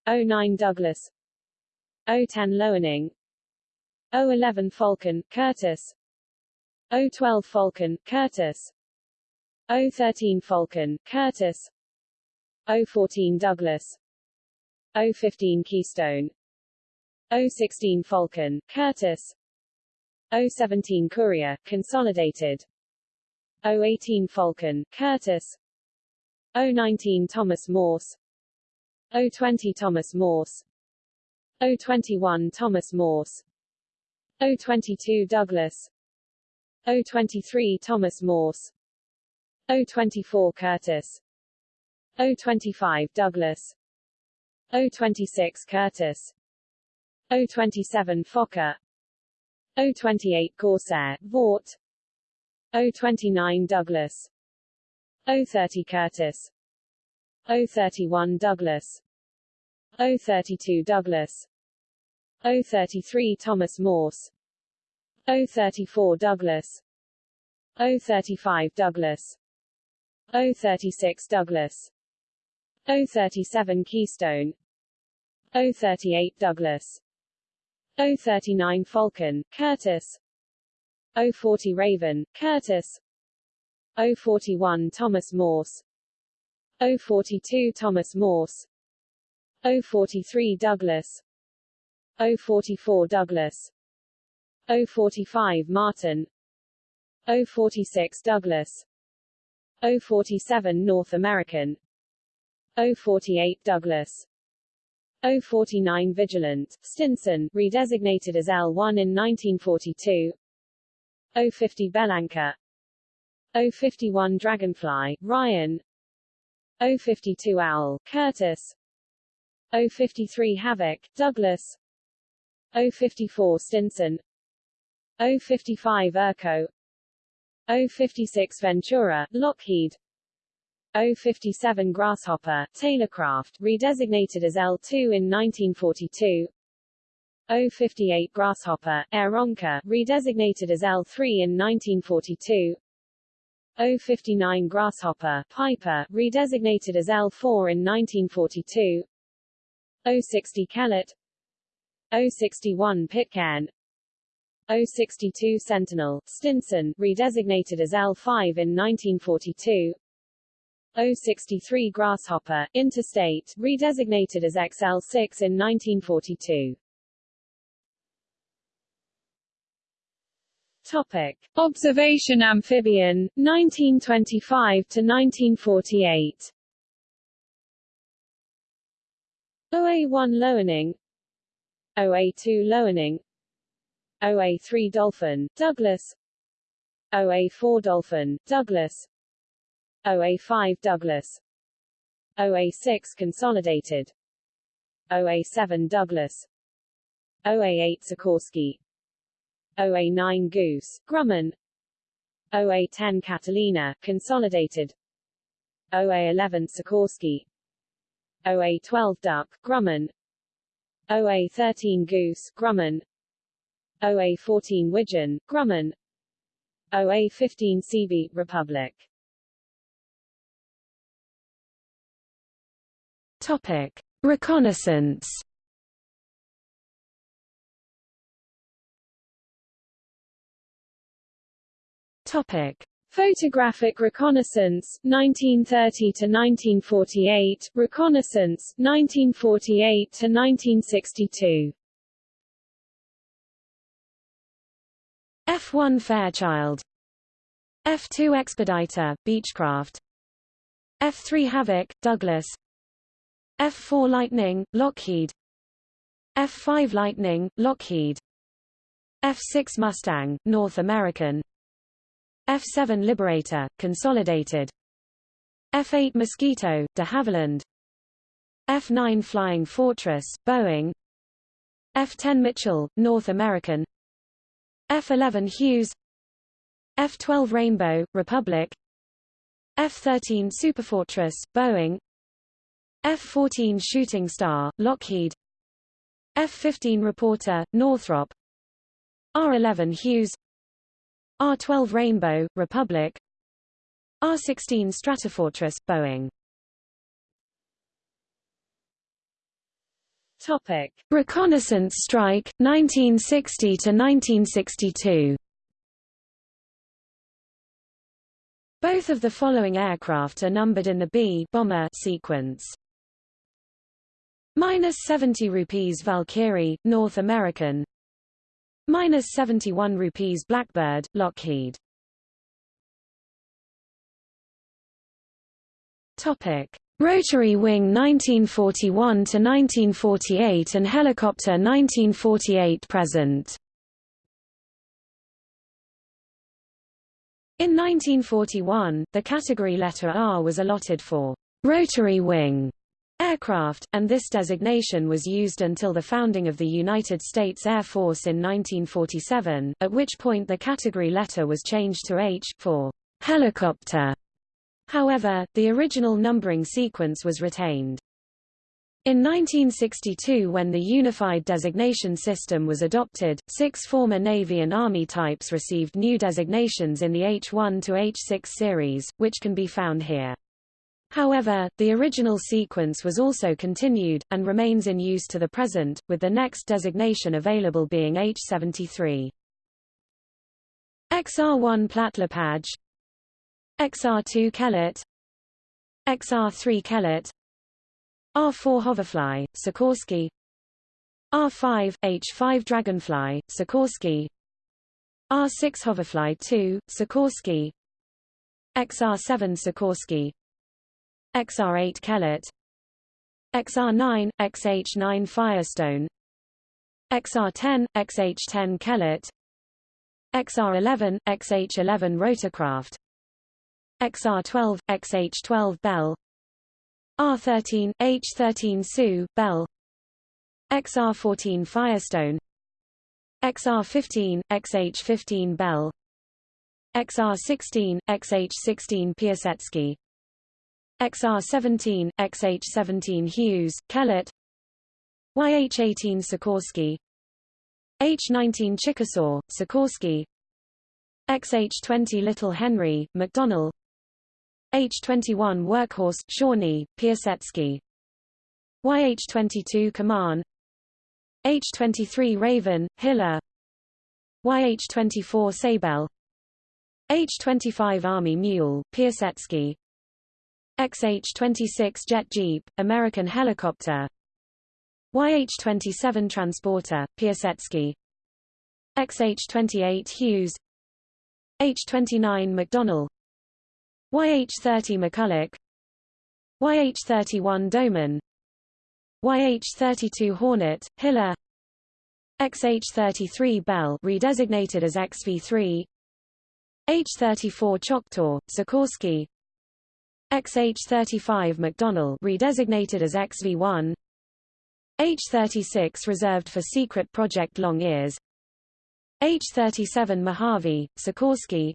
09 Douglas. 010 Loening. 011 Falcon, Curtiss 012 Falcon, Curtiss 013 Falcon, Curtiss 014 Douglas O-15 Keystone. O-16 Falcon, Curtiss, O-17 Courier, Consolidated. O-18 Falcon, Curtiss, O-19 Thomas Morse. O-20 Thomas Morse. O-21 Thomas Morse. O-22 Douglas. O-23 Thomas Morse. O-24 Curtiss O-25 Douglas O-26 Curtiss O-27 Fokker. O-28 Corsair, Vought O-29 Douglas. O-30 Curtiss O-31 Douglas. O-32 Douglas. O-33 Thomas Morse. O-34 Douglas. O-35 Douglas. O-36 Douglas O-37 Keystone. O-38 Douglas. O-39 Falcon, Curtiss O-40 Raven, Curtiss O-41 Thomas Morse. O-42 Thomas Morse. O-43 Douglas. O-44 Douglas. O-45 Martin. O-46 Douglas. O-47 North American O-48 Douglas. O-49 Vigilant, Stinson, redesignated as L-1 in 1942 O-50 Bellanca O-51 Dragonfly, Ryan. O-52 Owl, Curtiss. O-53 Havoc, Douglas. O-54 Stinson. O-55 ERCO O-56 Ventura, Lockheed O-57 Grasshopper, Taylorcraft, redesignated as L-2 in 1942 O-58 Grasshopper, Aeronca, redesignated as L-3 in 1942 O-59 Grasshopper, Piper, redesignated as L-4 in 1942 O-60 Kellett. O-61 Pitcairn. O-62 Sentinel, Stinson, redesignated as L-5 in 1942 063 Grasshopper, Interstate, redesignated as XL6 in 1942. Topic. Observation amphibian, 1925 to 1948. OA-1 Loening OA-2 Loening OA-3 Dolphin, Douglas OA-4 Dolphin, Douglas OA5 Douglas OA6 Consolidated OA7 Douglas OA8 Sikorsky OA9 Goose, Grumman OA10 Catalina, Consolidated OA11 Sikorsky OA12 Duck, Grumman OA13 Goose, Grumman OA14 Widgeon, Grumman OA15 Seabee, Republic Topic: Reconnaissance. Topic: Photographic reconnaissance 1930 to 1948, reconnaissance 1948 to 1962. F1 Fairchild. F2 Expediter, Beechcraft. F3 Havoc, Douglas F-4 Lightning, Lockheed. F-5 Lightning, Lockheed. F-6 Mustang, North American. F-7 Liberator, Consolidated. F-8 Mosquito, de Havilland. F-9 Flying Fortress, Boeing. F-10 Mitchell, North American. F-11 Hughes. F-12 Rainbow, Republic. F-13 Superfortress, Boeing F-14 Shooting Star, Lockheed. F-15 Reporter, Northrop. R-11 Hughes. R-12 Rainbow, Republic. R-16 Stratofortress, Boeing. Topic. Reconnaissance Strike, 1960 to 1962 Both of the following aircraft are numbered in the B bomber sequence. Minus 70 rupees Valkyrie, North American. Minus 71 rupees Blackbird, Lockheed. Topic: Rotary wing 1941 to 1948 and helicopter 1948 present. In 1941, the category letter R was allotted for rotary wing aircraft, and this designation was used until the founding of the United States Air Force in 1947, at which point the category letter was changed to H, for helicopter. However, the original numbering sequence was retained. In 1962 when the Unified Designation System was adopted, six former Navy and Army types received new designations in the H1 to H6 series, which can be found here. However, the original sequence was also continued, and remains in use to the present, with the next designation available being H73. XR1 Platt-Lepage XR2 Kellett XR3 Kellett R4 Hoverfly, Sikorsky R5, H5 Dragonfly, Sikorsky R6 Hoverfly 2, Sikorsky XR7 Sikorsky XR8 Kellett XR9, XH9 Firestone. XR10, XH10 Kellett XR11, XH11 Rotorcraft. XR12, XH12 Bell. R13, H13 Sioux, Bell. XR14 Firestone. XR15, XH15 Bell. XR16, XH16 Piasecki XR17, XH17 Hughes, Kellett. YH18 Sikorsky. H19 Chickasaw, Sikorsky. XH20 Little Henry, McDonnell H-21 Workhorse, Shawnee, Piasecki YH-22 Kaman. H-23 Raven, Hiller. YH-24 Seibel. H-25 Army Mule, Piasecki XH-26 Jet Jeep, American Helicopter. YH-27 Transporter, Piasecki. XH-28 Hughes. H-29 McDonnell. YH30 McCulloch. YH31 Doman. YH32 Hornet, Hiller. XH33 Bell redesignated as XV3 H34 Choctaw, Sikorsky XH35 McDonnell redesignated as XV1 H36 reserved for secret project long ears. H37 Mojave, Sikorsky.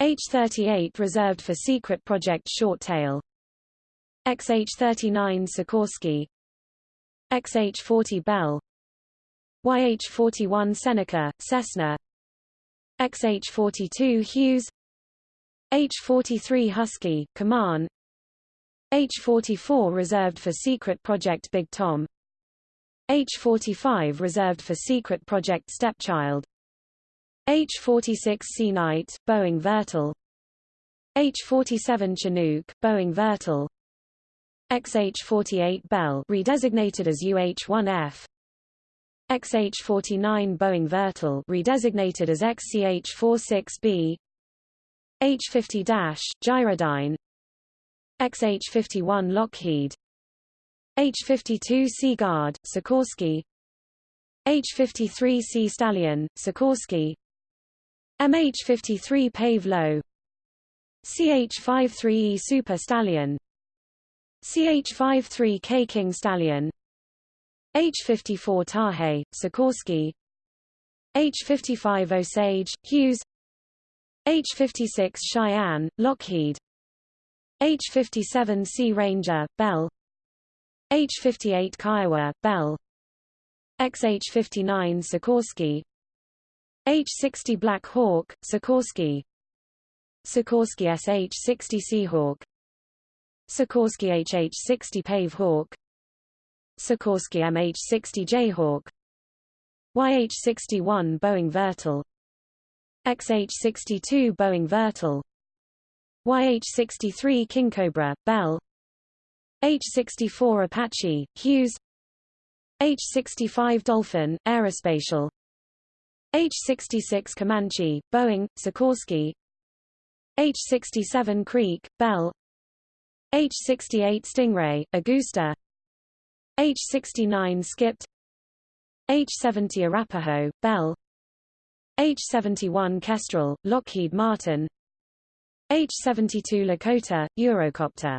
H-38 reserved for secret project short tail. XH-39 Sikorsky. XH-40 Bell. YH-41 Seneca, Cessna. XH-42 Hughes H-43 Husky, Kaman. H-44 reserved for secret project Big Tom. H-45 reserved for secret project Stepchild. H-46 Knight, Boeing Vertol H-47 Chinook, Boeing Vertol XH-48 Bell redesignated as UH-1F XH-49 Boeing Vertol redesignated as XCH-46B H-50 Gyrodyne. XH-51 Lockheed. H-52 Sea Guard, Sikorsky. H-53 Sea Stallion, Sikorsky. MH53 Pave Low. CH53E Super Stallion. CH53K King Stallion. H54 Tarhe, Sikorsky. H55 Osage, Hughes H56 Cheyenne, Lockheed. H57 Sea Ranger, Bell. H58 Kiowa, Bell. XH59 Sikorsky. H-60 Black Hawk, Sikorsky. Sikorsky SH-60 Seahawk. Sikorsky HH-60 Pave Hawk. Sikorsky MH-60 Jayhawk. YH-61 Boeing Vertol XH-62 Boeing Vertol YH-63 King Cobra, Bell. H-64 Apache, Hughes. H-65 Dolphin, Aerospatiale. H-66 Comanche, Boeing, Sikorsky. H-67 Creek, Bell. H-68 Stingray, Agusta H-69 Skipped. H-70 Arapaho, Bell H-71 Kestrel, Lockheed Martin. H-72 Lakota, Eurocopter.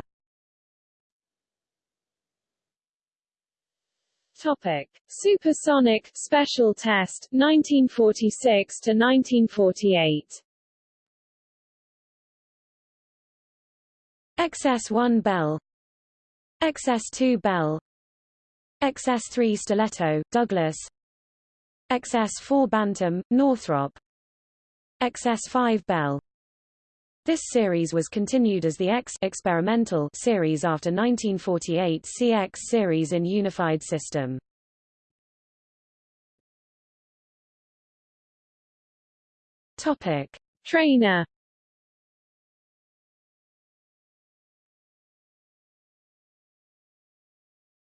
Topic: Supersonic Special Test 1946 to 1948. XS-1 Bell. XS-2 Bell. XS-3 Stiletto, Douglas XS-4 Bantam, Northrop. XS-5 Bell. This series was continued as the X experimental series after 1948 CX series in Unified System. Topic: Trainer.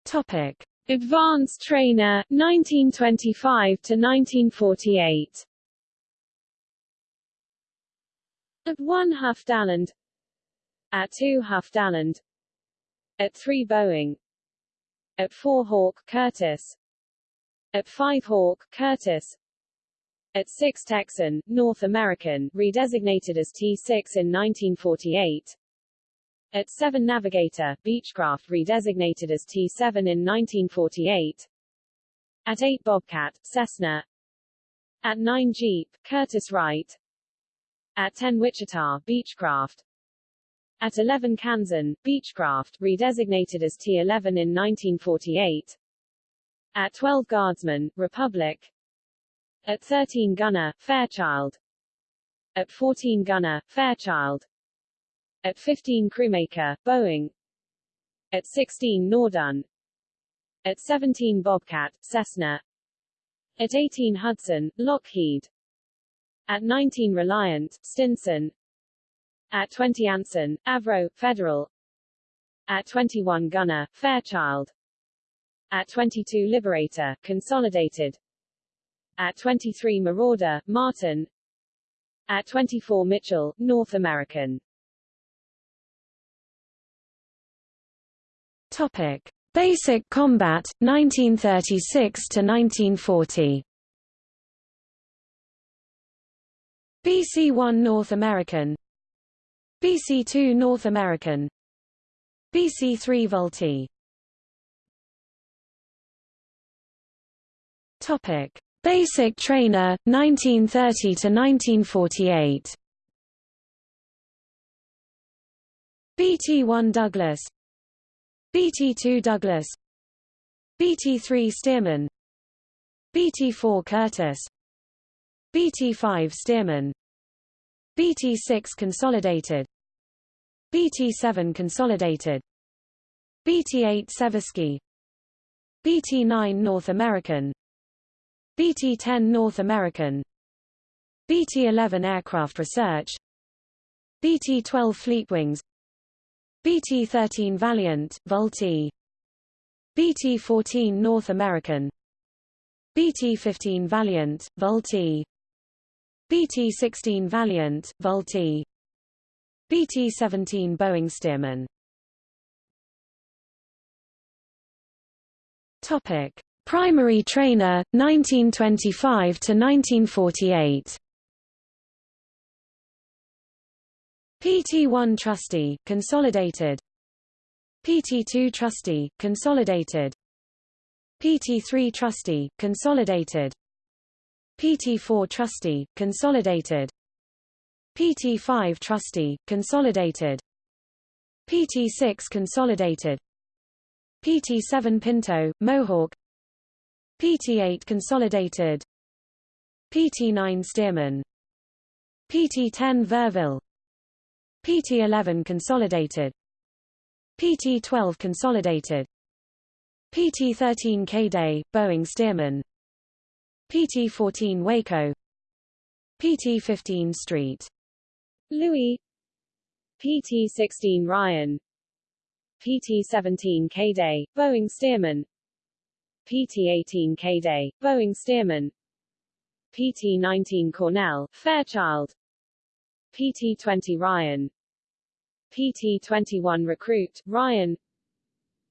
Topic: Advanced Trainer 1925 to 1948. At 1 Huff Daland At 2 Huff Daland At 3 Boeing At 4 Hawk Curtiss At 5 Hawk Curtiss At 6 Texan, North American, redesignated as T-6 in 1948 at 7 Navigator, Beechcraft redesignated as T-7 in 1948. At 8 Bobcat, Cessna. At 9 Jeep, Curtiss-Wright. At 10 Wichita, Beechcraft. At 11 Kansan, Beechcraft, redesignated as T-11 in 1948. At 12 Guardsman, Republic. At 13 Gunner, Fairchild. At 14 Gunner, Fairchild. At 15 Crewmaker, Boeing. At 16 Noorduyn. At 17 Bobcat, Cessna. At 18 Hudson, Lockheed. At 19 Reliant, Stinson. At 20 Anson, Avro, Federal. At 21 Gunner, Fairchild. At 22 Liberator, Consolidated. At 23 Marauder, Martin. At 24 Mitchell, North American. Topic: Basic Combat 1936 to 1940. BC-1 North American. BC-2 North American. BC-3 Vultee Topic: Basic Trainer 1930 to 1948. BT-1 Douglas BT-2 Douglas BT-3 Stearman BT-4 Curtiss BT-5 Stearman BT-6 Consolidated BT-7 Consolidated BT-8 Seversky BT-9 North American BT-10 North American BT-11 Aircraft Research BT-12 Fleetwings BT-13 Valiant, Vultee BT-14 North American. BT-15 Valiant, Vultee BT-16 Valiant, Vultee BT-17 Boeing Stearman. Topic: Primary trainer 1925 to 1948 PT1 Trusty, Consolidated PT2 Trusty, Consolidated PT3 Trusty, Consolidated PT4 Trusty, Consolidated PT5 Trusty, Consolidated PT6 Consolidated PT7 Pinto, Mohawk PT8 Consolidated PT9 Stearman PT10 Verville PT11 Consolidated. PT12 Consolidated. PT13 Kaydet, Boeing Stearman. PT14 Waco. PT15 Street. Louis. PT16 Ryan. PT-17 Kaydet, Boeing Stearman. PT-18 Kaydet, Boeing Stearman. PT-19 Cornell, Fairchild PT-20 Ryan. PT-21 Recruit, Ryan.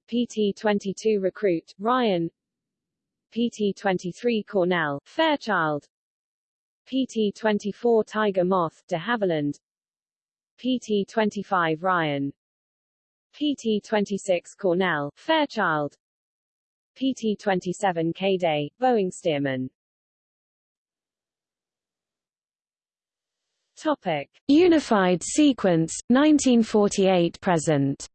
PT-22 Recruit, Ryan. PT-23 Cornell, Fairchild. PT-24 Tiger Moth, de Havilland. PT-25 Ryan. PT-26 Cornell, Fairchild. PT-27 Kaydet, Boeing Stearman Topic. Unified sequence, 1948-present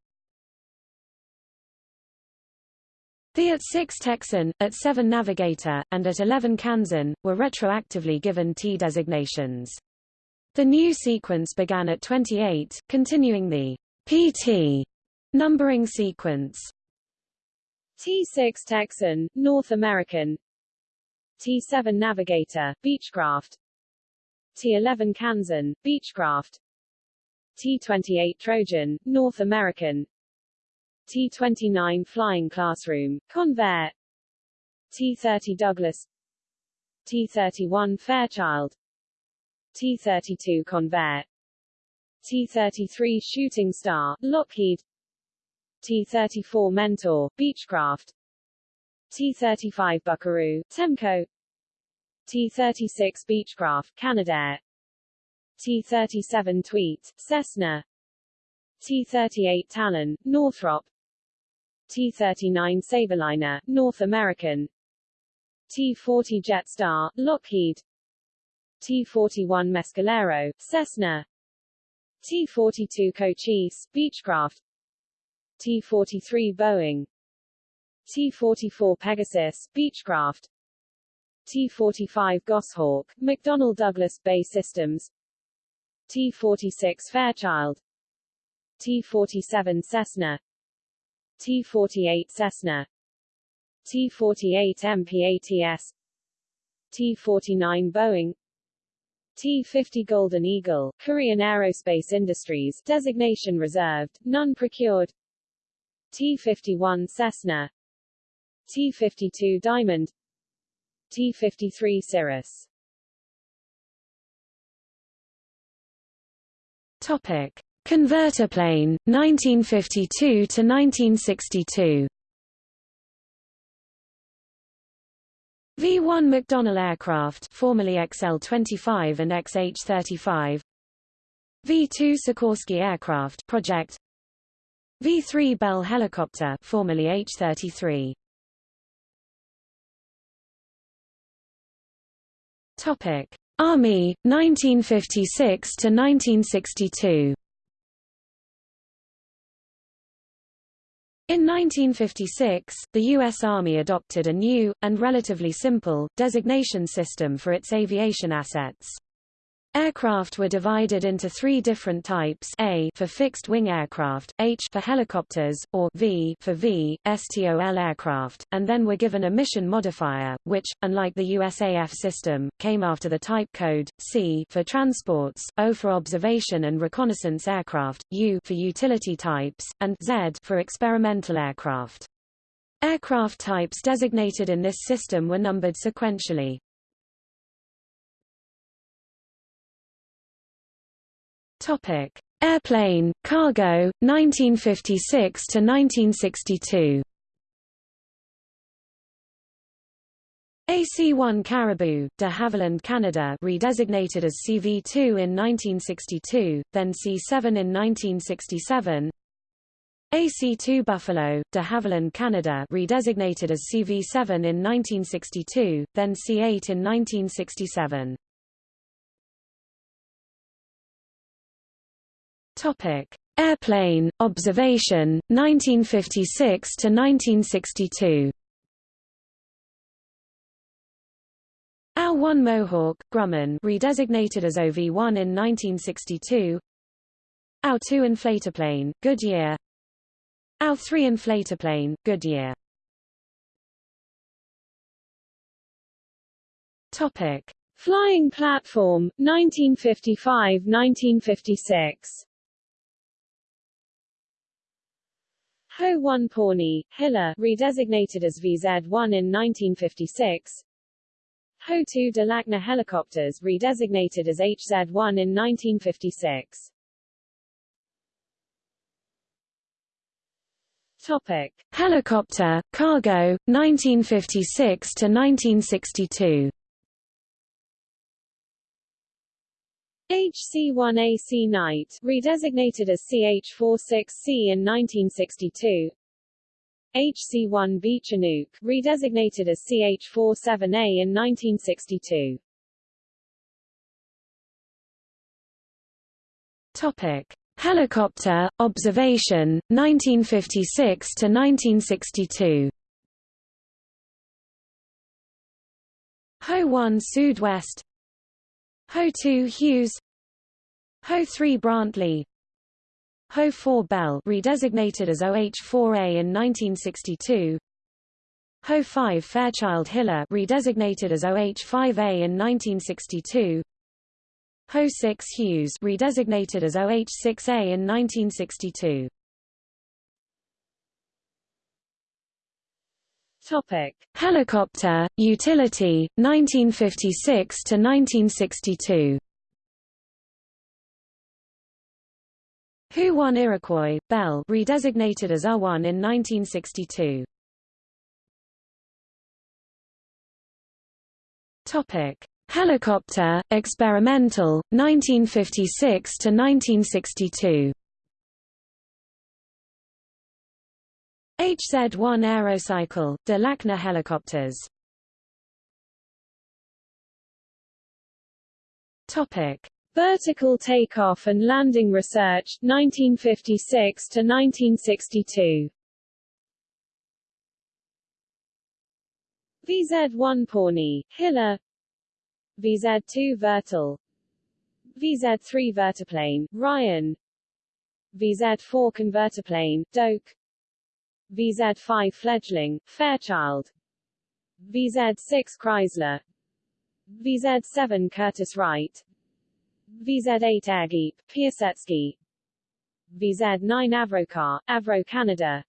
The AT-6 Texan, AT-7 Navigator, and AT-11 Kansan, were retroactively given T designations. The new sequence began at 28, continuing the PT numbering sequence. T-6 Texan, North American T-7 Navigator, Beechcraft T-11 Kansan, Beechcraft. T-28 Trojan, North American. T-29 Flying Classroom, Convair. T-30 Douglas. T-31 Fairchild. T-32 Convair. T-33 Shooting Star, Lockheed. T-34 Mentor, Beechcraft. T-35 Buckaroo, Temco T-36 Beechcraft, Canadair. T-37 Tweet, Cessna. T-38 Talon, Northrop. T-39 Sabreliner, North American. T-40 Jetstar, Lockheed. T-41 Mescalero, Cessna. T-42 Cochise, Beechcraft. T-43 Boeing. T-44 Pegasus, Beechcraft T-45 Goshawk, McDonnell Douglas BAE Systems. T-46 Fairchild. T-47 Cessna. T-48 Cessna. T-48 MPATS T-49 Boeing. T-50 Golden Eagle, Korean Aerospace Industries designation reserved, none procured. T-51 Cessna. T-52 Diamond T-53 Cirrus Topic. Converter plane, 1952 to 1962. V-1 McDonnell aircraft, formerly XL-25 and XH-35. V-2 Sikorsky aircraft project. V-3 Bell helicopter, formerly H-33. Topic: Army 1956 to 1962. In 1956, the U.S. Army adopted a new, and relatively simple, designation system for its aviation assets. Aircraft were divided into three different types A for fixed-wing aircraft, H for helicopters, or V for V, STOL aircraft, and then were given a mission modifier, which, unlike the USAF system, came after the type code, C for transports, O for observation and reconnaissance aircraft, U for utility types, and Z for experimental aircraft. Aircraft types designated in this system were numbered sequentially. Topic: Airplane, cargo, 1956 to 1962. AC-1 Caribou, de Havilland Canada redesignated as CV-2 in 1962, then C-7 in 1967 AC-2 Buffalo, de Havilland Canada redesignated as CV-7 in 1962, then C-8 in 1967 Topic: Airplane observation 1956 to 1962. AL-1 Mohawk, Grumman redesignated as OV-1 in 1962 AL-2 inflatoplane, Goodyear. AL-3 inflatoplane, Goodyear. Topic. Flying platform, 1955–1956 Ho-1 Pawnee, Hiller redesignated as VZ-1 in 1956 Ho-2 Delackner helicopters redesignated as HZ-1 in 1956 Topic: Helicopter, cargo, 1956 to 1962. HC-1A Sea Knight, redesignated as CH-46C in 1962. HC-1 B Chinook, redesignated as CH-47A in 1962. Topic: Helicopter, observation, 1956 to 1962. Ho-1 Sud-West Ho-2 Hughes. Ho-3 Brantley. Ho-4 Bell redesignated as OH-4A in 1962 Ho-5 Fairchild Hiller redesignated as OH-5A in 1962 Ho-6 Hughes redesignated as OH-6A in 1962. Topic: Helicopter, utility, 1956 to 1962. Hu-1 Iroquois, Bell redesignated as UH-1 in 1962. Topic: Helicopter, experimental, 1956 to 1962. HZ-1 Aerocycle, Delackner helicopters. Topic: Vertical takeoff and landing research, 1956 to 1962. VZ-1 Pawnee, Hiller. VZ-2 Vertol VZ-3 Vertiplane, Ryan. VZ-4 Convertiplane, Doak VZ-5 Fledgling, Fairchild. VZ-6 Chrysler. VZ-7 Curtiss-Wright VZ-8 Airgeep, Piasecki. VZ-9 Avrocar, Avro Canada.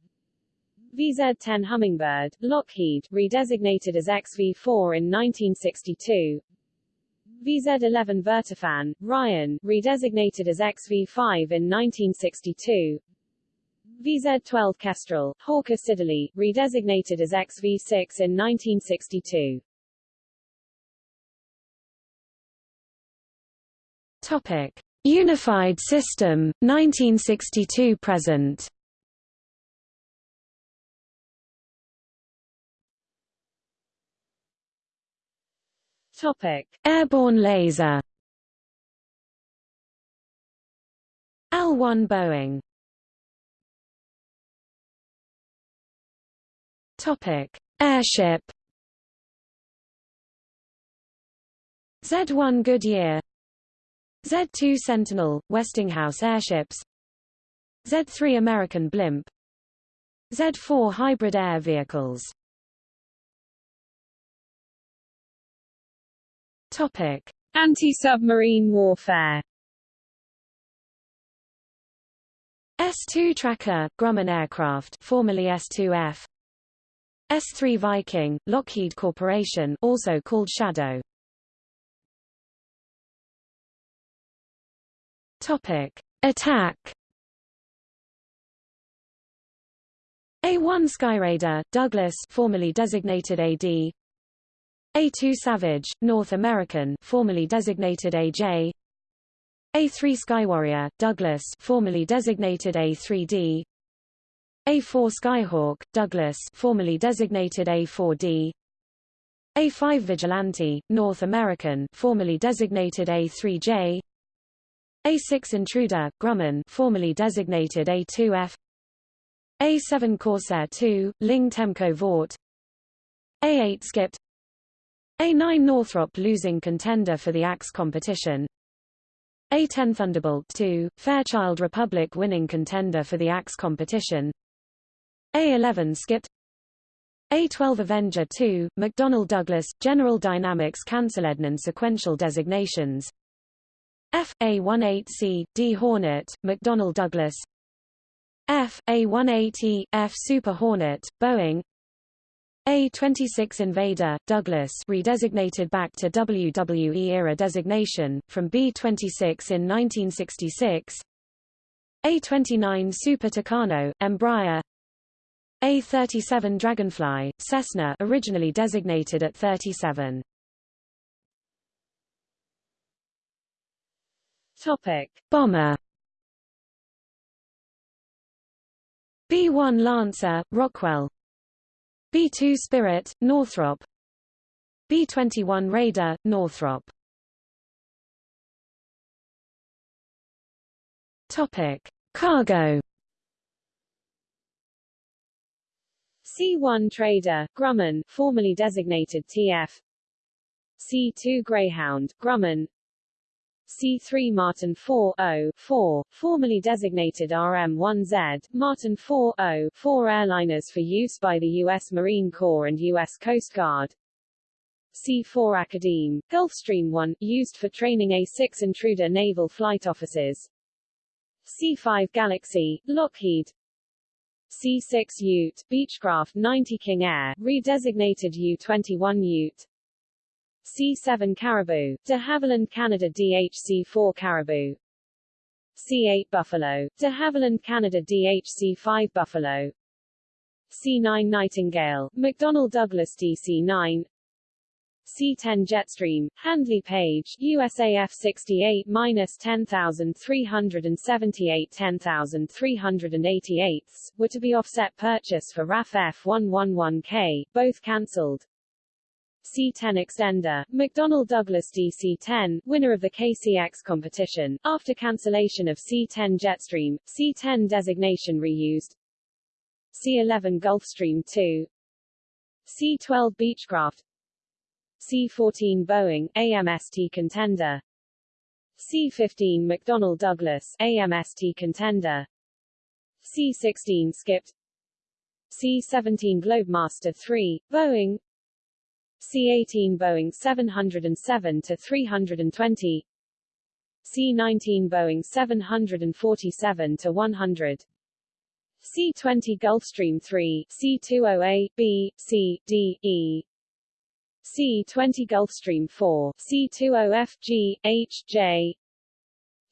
VZ-10 Hummingbird, Lockheed, redesignated as XV-4 in 1962 VZ-11 Vertifan, Ryan, redesignated as XV-5 in 1962. VZ-12 Kestrel, Hawker Siddeley, redesignated as XV-6 in 1962. Topic: Unified System, 1962 present. Topic: Airborne laser. L-1 Boeing. Topic: Airship. Z-1 Goodyear. Z-2 Sentinel, Westinghouse airships. Z-3 American blimp. Z-4 hybrid air vehicles. Topic: Anti-submarine warfare. S-2 Tracker, Grumman aircraft, formerly S-2F. S-3 Viking, Lockheed Corporation, also called Shadow. Topic: Attack. A-1 Skyraider, Douglas, formerly designated AD. A2 Savage, North American, formerly designated AJ. A3 Skywarrior, Douglas, formerly designated A3D. A4 Skyhawk, Douglas, formerly designated A4D. A5 Vigilante, North American, formerly designated A3J. A6 Intruder, Grumman, formerly designated A2F. A7 Corsair II, Ling Temco Vought. A8 Skipped a9 Northrop losing contender for the AX competition. A10 Thunderbolt II, Fairchild Republic winning contender for the AX competition. A11 skipped. A12 Avenger II, McDonnell Douglas, General Dynamics Cancelednan sequential designations. F. A18C, D Hornet, McDonnell Douglas. F, A-180, F Super Hornet, Boeing A-26 Invader, Douglas redesignated back to WWE-era designation, from B-26 in 1966 A-29 Super Tucano, Embraer A-37 Dragonfly, Cessna originally designated at 37 Topic. Bomber. B-1 Lancer, Rockwell. B-2 Spirit, Northrop. B-21 Raider, Northrop. Topic. Cargo C-1 Trader, Grumman, formerly designated TF C-2 Greyhound, Grumman C3 Martin 4-0-4, formerly designated RM-1Z, Martin 4-0-4 airliners for use by the U.S. Marine Corps and U.S. Coast Guard. C-4 Academe, Gulfstream 1, used for training A-6 Intruder naval flight officers. C-5 Galaxy, Lockheed. C-6 Ute, Beechcraft 90 King Air, redesignated U-21 Ute. C7 Caribou, de Havilland Canada DHC4 Caribou. C8 Buffalo, de Havilland Canada DHC5 Buffalo. C9 Nightingale, McDonnell Douglas DC9 C10 Jetstream, Handley Page, USAF 68 10378 10388 were to be offset purchase for RAF F111K, both cancelled. C-10 Extender, McDonnell Douglas DC-10, winner of the KCX competition, after cancellation of C-10 Jetstream, C-10 designation reused, C-11 Gulfstream II, C-12 Beechcraft, C-14 Boeing, AMST Contender, C-15 McDonnell Douglas, AMST Contender, C-16 Skipped, C-17 Globemaster III, Boeing, C-18 Boeing 707 to 320 C-19 Boeing 747 to 100 C-20 Gulfstream 3 C-20A B C D E C-20 Gulfstream 4 C-20F G H J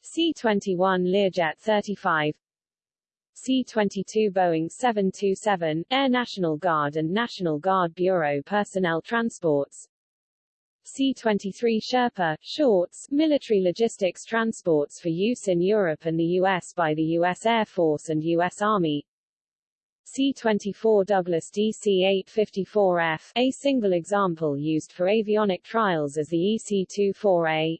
C-21 Learjet 35 C-22 Boeing 727, Air National Guard and National Guard Bureau personnel transports C-23 Sherpa, shorts, military logistics transports for use in Europe and the U.S. by the U.S. Air Force and U.S. Army C-24 Douglas DC-854F, a single example used for avionic trials as the EC-24A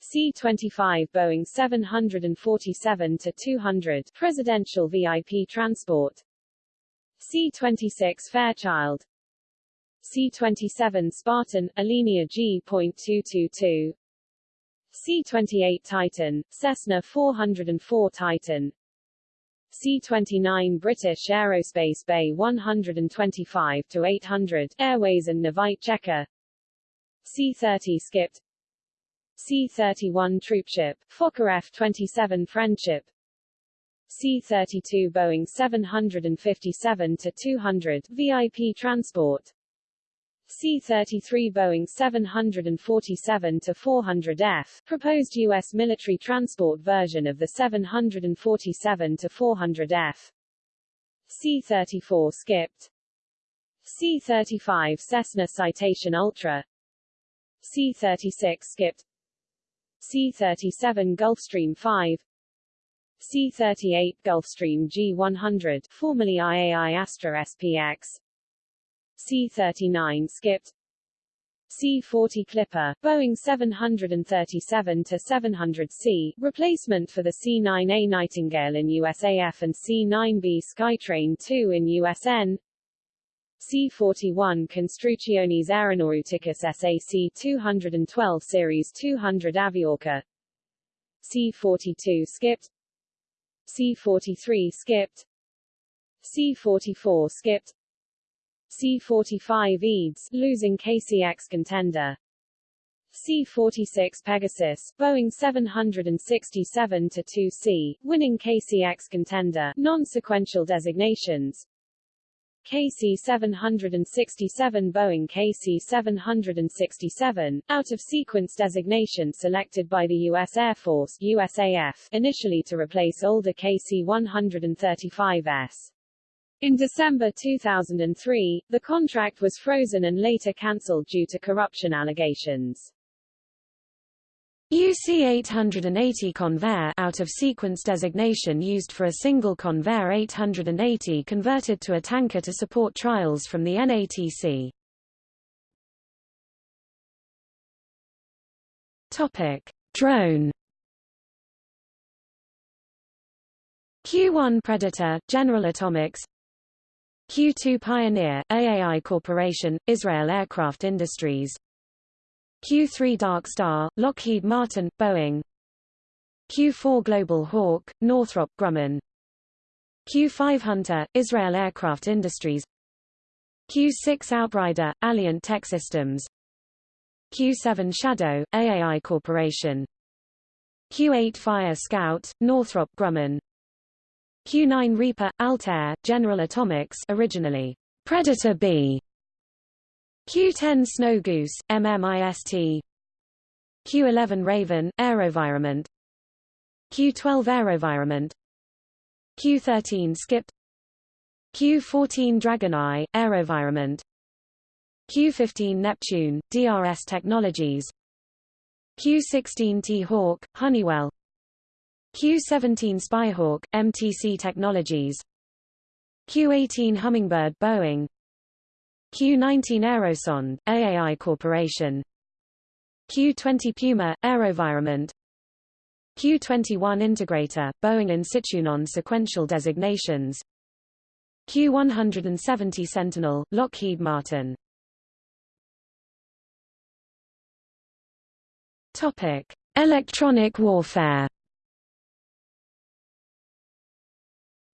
C-25 Boeing 747-200 presidential VIP transport. C-26 Fairchild. C-27 Spartan, Alenia G.222 C-28 Titan, Cessna 404 Titan C-29 British Aerospace BAe 125-800 Airways and Navaids Checker. C-30 Skipped C-31 troopship, Fokker F-27 Friendship. C-32 Boeing 757-200 VIP transport C-33 Boeing 747-400F, proposed U.S. military transport version of the 747-400F. C-34 skipped. C-35 Cessna Citation Ultra. C-36 skipped. C-37 Gulfstream 5 C-38 Gulfstream G100 formerly IAI Astra SPX C-39 skipped C-40 Clipper, Boeing 737-700C, replacement for the C-9A Nightingale in USAF and C-9B Skytrain II in USN C-41 Construcciones Aeronauticas SAC 212 Series 200 Aviocar. C-42 skipped C-43 skipped C-44 skipped C-45 EADS, losing KCX contender C-46 Pegasus, Boeing 767-2C, winning KC-X contender, non-sequential designations, KC-767 Boeing KC-767, out-of-sequence designation selected by the U.S. Air Force USAF, initially to replace older KC-135S. In December 2003, the contract was frozen and later cancelled due to corruption allegations. UC-880 Convair out of sequence designation used for a single Convair 880 converted to a tanker to support trials from the NATC. Topic: Drone Q-1 Predator, General Atomics Q-2 Pioneer, AAI Corporation, Israel Aircraft Industries. Q-3 Dark Star, Lockheed Martin, Boeing. Q-4 Global Hawk, Northrop Grumman. Q-5 Hunter, Israel Aircraft Industries. Q-6 Outrider, Alliant Tech Systems. Q-7 Shadow, AAI Corporation. Q-8 Fire Scout, Northrop Grumman Q-9 Reaper, Altair, General Atomics originally Predator B. Q10 Snow Goose, MMIST Q11 Raven, Aerovironment Q12 Aerovironment Q13 Skip. Q14 Dragoneye, Aerovironment Q15 Neptune, DRS Technologies. Q16 T-Hawk, Honeywell Q17 Spyhawk, MTC Technologies. Q18 Hummingbird Boeing. Q-19 Aerosonde, AAI Corporation. Q-20 Puma, Aerovironment Q-21 Integrator, Boeing Insitu non-sequential designations. Q-170 Sentinel, Lockheed Martin. Topic: Electronic warfare.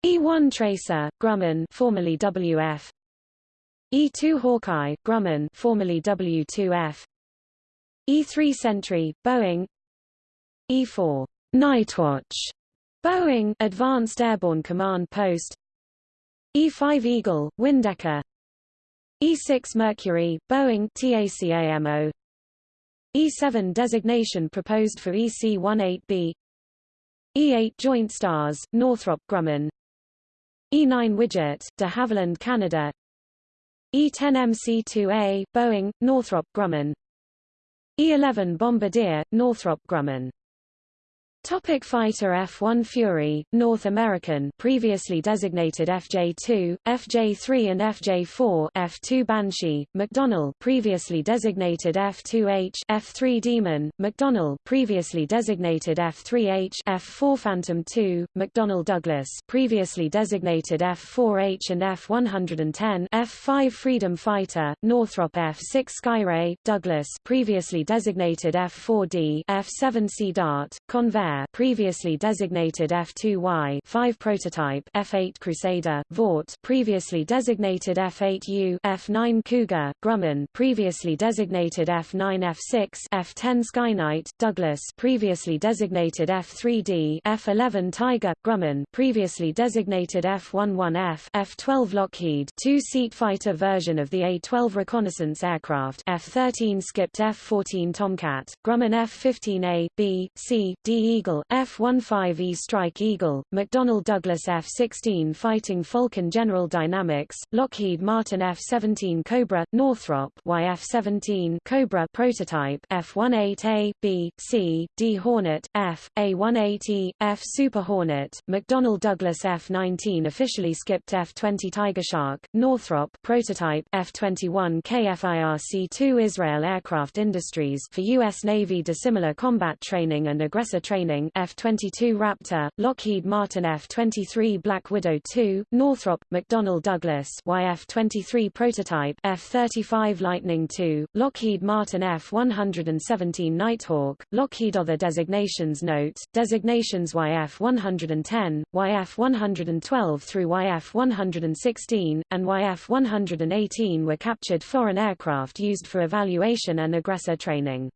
E-1 Tracer, Grumman, formerly WF, E-2 Hawkeye, Grumman formerly W-2F E-3 Sentry, Boeing. E-4 Nightwatch, Boeing Advanced Airborne Command Post. E-5 Eagle, Windecker. E-6 Mercury, Boeing TACAMO E-7 designation proposed for EC-18B E-8 Joint Stars, Northrop Grumman E-9 Widget, de Havilland Canada. E-10MC-2A, Boeing, Northrop Grumman. E-11 Bombardier, Northrop Grumman Topic Fighter F-1 Fury, North American previously designated FJ-2, FJ-3 and FJ-4 F-2 Banshee, McDonnell previously designated F-2H, F-3 Demon, McDonnell previously designated F-3H, F-4 Phantom II, McDonnell Douglas previously designated F-4H and F-110 F-5 Freedom Fighter, Northrop F-6 Skyray, Douglas previously designated F-4D, F-7 Sea Dart, Convair previously designated F2Y 5 prototype F8 Crusader, Vought previously designated F8U F9 Cougar, Grumman previously designated F9 F6 F10 Skyknight, Douglas previously designated F3D F11 Tiger, Grumman previously designated F11F F12 Lockheed two-seat fighter version of the A-12 reconnaissance aircraft F-13 skipped F-14 Tomcat, Grumman F-15A, B, C, D Eagle, F-15E Strike Eagle, McDonnell Douglas F-16 Fighting Falcon General Dynamics, Lockheed Martin F-17 Cobra, Northrop YF-17 Cobra prototype F-18A, B, C, D Hornet, F, A-18E, F Super Hornet, McDonnell Douglas F-19 officially skipped F-20 Tiger Shark, Northrop prototype F-21 KFIRC-2 Israel Aircraft Industries for U.S. Navy dissimilar combat training and aggressor training F-22 Raptor, Lockheed Martin F-23 Black Widow II, Northrop, McDonnell Douglas YF-23 prototype F-35 Lightning II, Lockheed Martin F-117 Nighthawk, Lockheed Other designations Note, designations YF-110, YF-112 through YF-116, and YF-118 were captured foreign aircraft used for evaluation and aggressor training.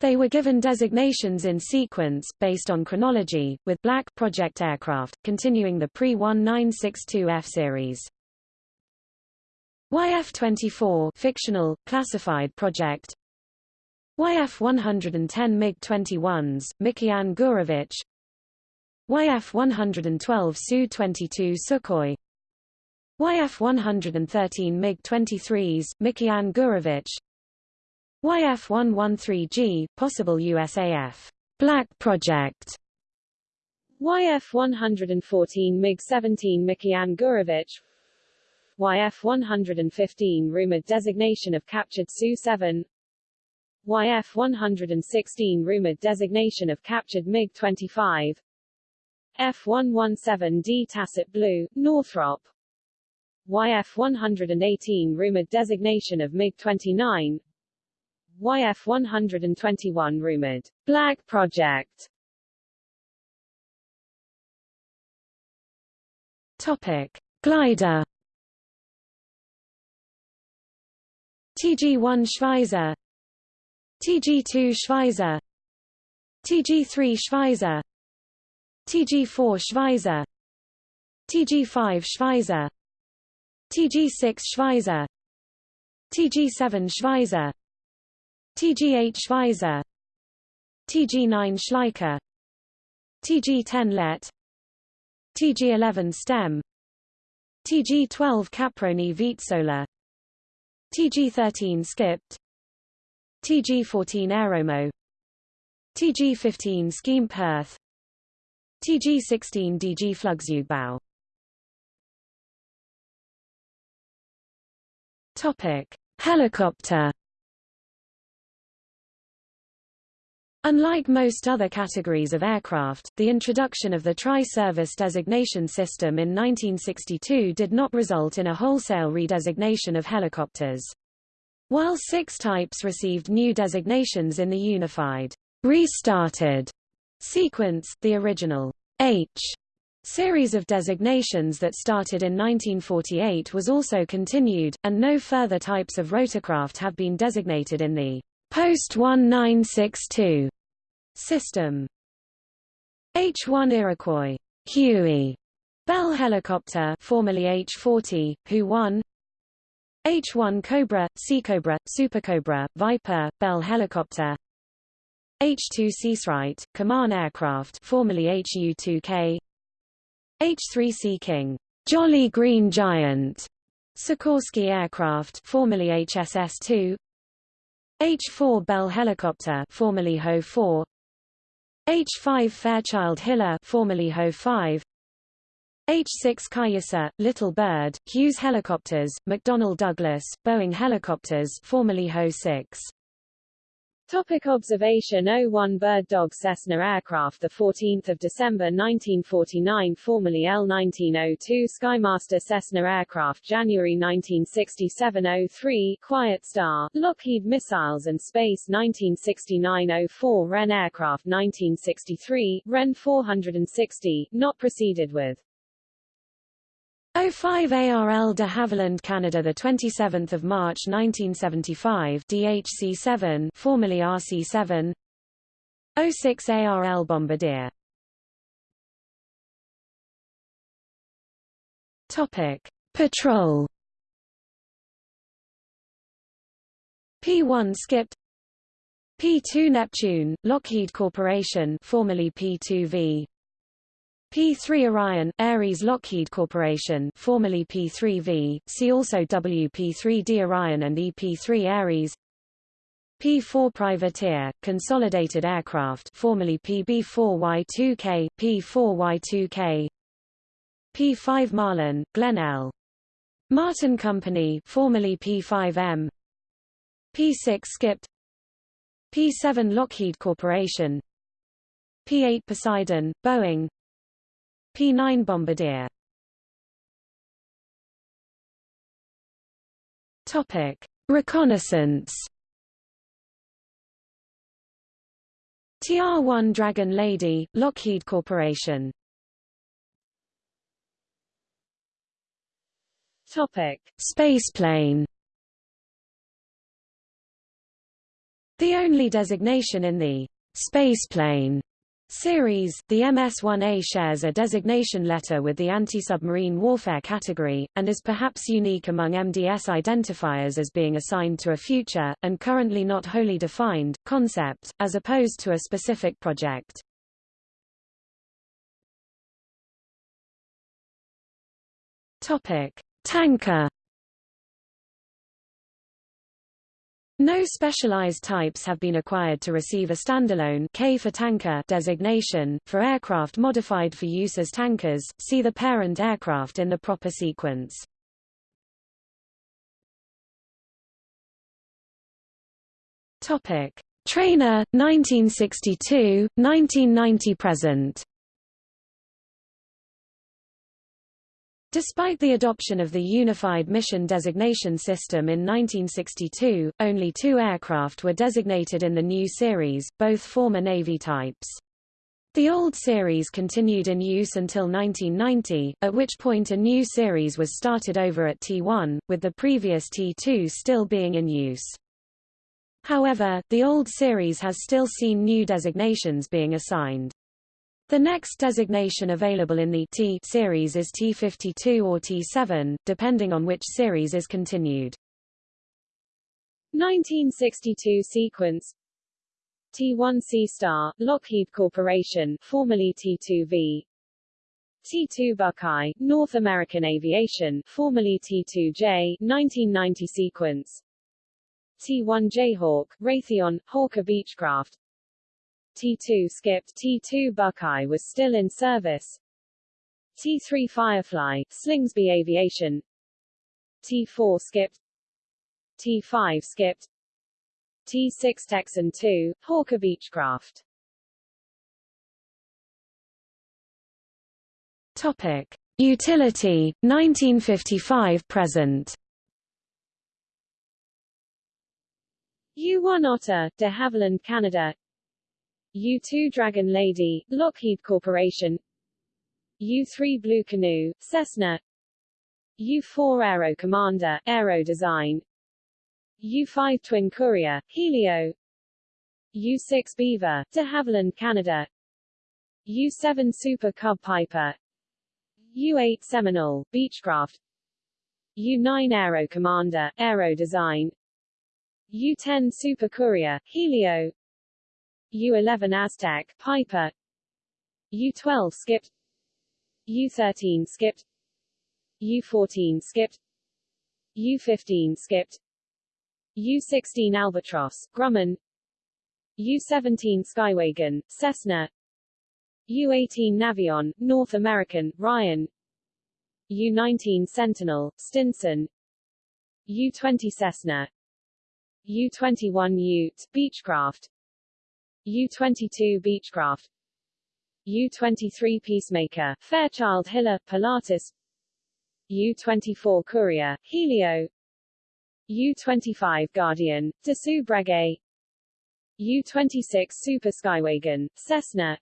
They were given designations in sequence, based on chronology, with Black project aircraft, continuing the pre-1962F series. YF-24 fictional, classified project. YF-110 MiG-21s, Mikoyan Gurevich YF-112 Su-22 Sukhoi. YF-113 MiG-23s, Mikoyan Gurevich YF-113G, possible USAF Black Project. YF-114 MiG-17 Mikoyan Gurevich YF-115 rumored designation of captured Su-7 YF-116 rumored designation of captured MiG-25 F-117D Tacit Blue, Northrop. YF-118 rumored designation of MiG-29 YF-121 rumored. Black Project. Topic. Glider. TG-1 Schweizer. TG2 Schweizer. TG3 Schweizer. TG4 Schweizer. TG5 Schweizer. TG6 Schweizer. TG7 Schweizer TG8 Schweizer TG9 Schleicher TG10 Let TG11 Stem TG12 Caproni Vizzola TG13 Skipped TG14 Aeromot TG15 Scheme Perth TG16 DG Flugzeugbau Topic Helicopter Unlike most other categories of aircraft, the introduction of the Tri-Service Designation System in 1962 did not result in a wholesale redesignation of helicopters. While six types received new designations in the unified restarted sequence, the original H series of designations that started in 1948 was also continued, and no further types of rotorcraft have been designated in the Post-1962. System. H-1 Iroquois. Huey. Bell helicopter formerly H-40, Hu-1 H-1 Cobra, Seacobra, Supercobra, Viper, Bell helicopter. H-2 Seasprite, Kaman aircraft formerly HU-2K H-3 Sea King, Jolly Green Giant, Sikorsky aircraft formerly HSS-2 H-4 Bell helicopter formerly Ho-4 H-5 Fairchild Hiller formerly Ho-5 H-6 Cayuse, Little Bird, Hughes helicopters, McDonnell Douglas, Boeing helicopters formerly Ho-6 Topic observation. 01 Bird Dog Cessna aircraft 14 December 1949 formerly L1902 Skymaster Cessna aircraft January 1967 03 Quiet Star, Lockheed Missiles and Space 1969 04 Wren aircraft 1963, Wren 460, not proceeded with 05 ARL de Havilland Canada the 27th of March 1975 DHC7 formerly RC7 06 ARL Bombardier. Topic. Patrol. P1 skipped. P2 Neptune Lockheed Corporation formerly P2V P3 Orion, Ares Lockheed Corporation formerly P3V, see also WP3D Orion and EP3 Ares. P4 Privateer, Consolidated Aircraft formerly PB4Y2K, P4Y2K P5 Marlin, Glenn L. Martin Company formerly P5M P6 Skipped. P7 Lockheed Corporation. P8 Poseidon, Boeing P-9 Bombardier Topic: Reconnaissance. TR-1 Dragon Lady, Lockheed Corporation. Topic: Spaceplane. The only designation in the spaceplane series, the MS-1A shares a designation letter with the anti-submarine warfare category, and is perhaps unique among MDS identifiers as being assigned to a future, and currently not wholly defined, concept, as opposed to a specific project. Topic: Tanker No specialized types have been acquired to receive a standalone K for tanker designation. For aircraft modified for use as tankers, see the parent aircraft in the proper sequence. Topic: Trainer 1962, 1990 present. Despite the adoption of the Unified Mission Designation System in 1962, only two aircraft were designated in the new series, both former Navy types. The old series continued in use until 1990, at which point a new series was started over at T1, with the previous T2 still being in use. However, the old series has still seen new designations being assigned. The next designation available in the T series is T52 or T7, depending on which series is continued. 1962 sequence T1 SeaStar, Lockheed Corporation, formerly T2V T2 Buckeye, North American Aviation, formerly T2J, 1990 sequence T1 Jayhawk, Raytheon, Hawker Beechcraft T2 skipped T2 Buckeye was still in service. T3 Firefly, Slingsby Aviation. T4 skipped. T5 skipped. T6 Texan 2, Hawker Beechcraft. Topic: Utility 1955 present. U-1 Otter, de Havilland, Canada U-2 Dragon Lady, Lockheed Corporation. U-3 Blue Canoe, Cessna. U-4 Aero Commander, Aero Design. U-5 Twin Courier, Helio. U-6 Beaver, de Havilland, Canada. U-7 Super Cub Piper. U-8 Seminole, Beechcraft. U-9 Aero Commander, Aero Design. U-10 Super Courier, Helio U-11 Aztec, Piper. U-12 skipped U-13 skipped U-14 skipped U-15 skipped U-16 Albatross, Grumman. U-17 Skywagon, Cessna. U-18 Navion, North American, Ryan. U-19 Sentinel, Stinson. U-20 Cessna. U-21 Ute, Beechcraft U-22 Beechcraft. U-23 Peacemaker, Fairchild Hiller, Pilatus. U-24 Courier, Helio. U-25 Guardian, Dassault Breguet. U-26 Super Skywagon, Cessna.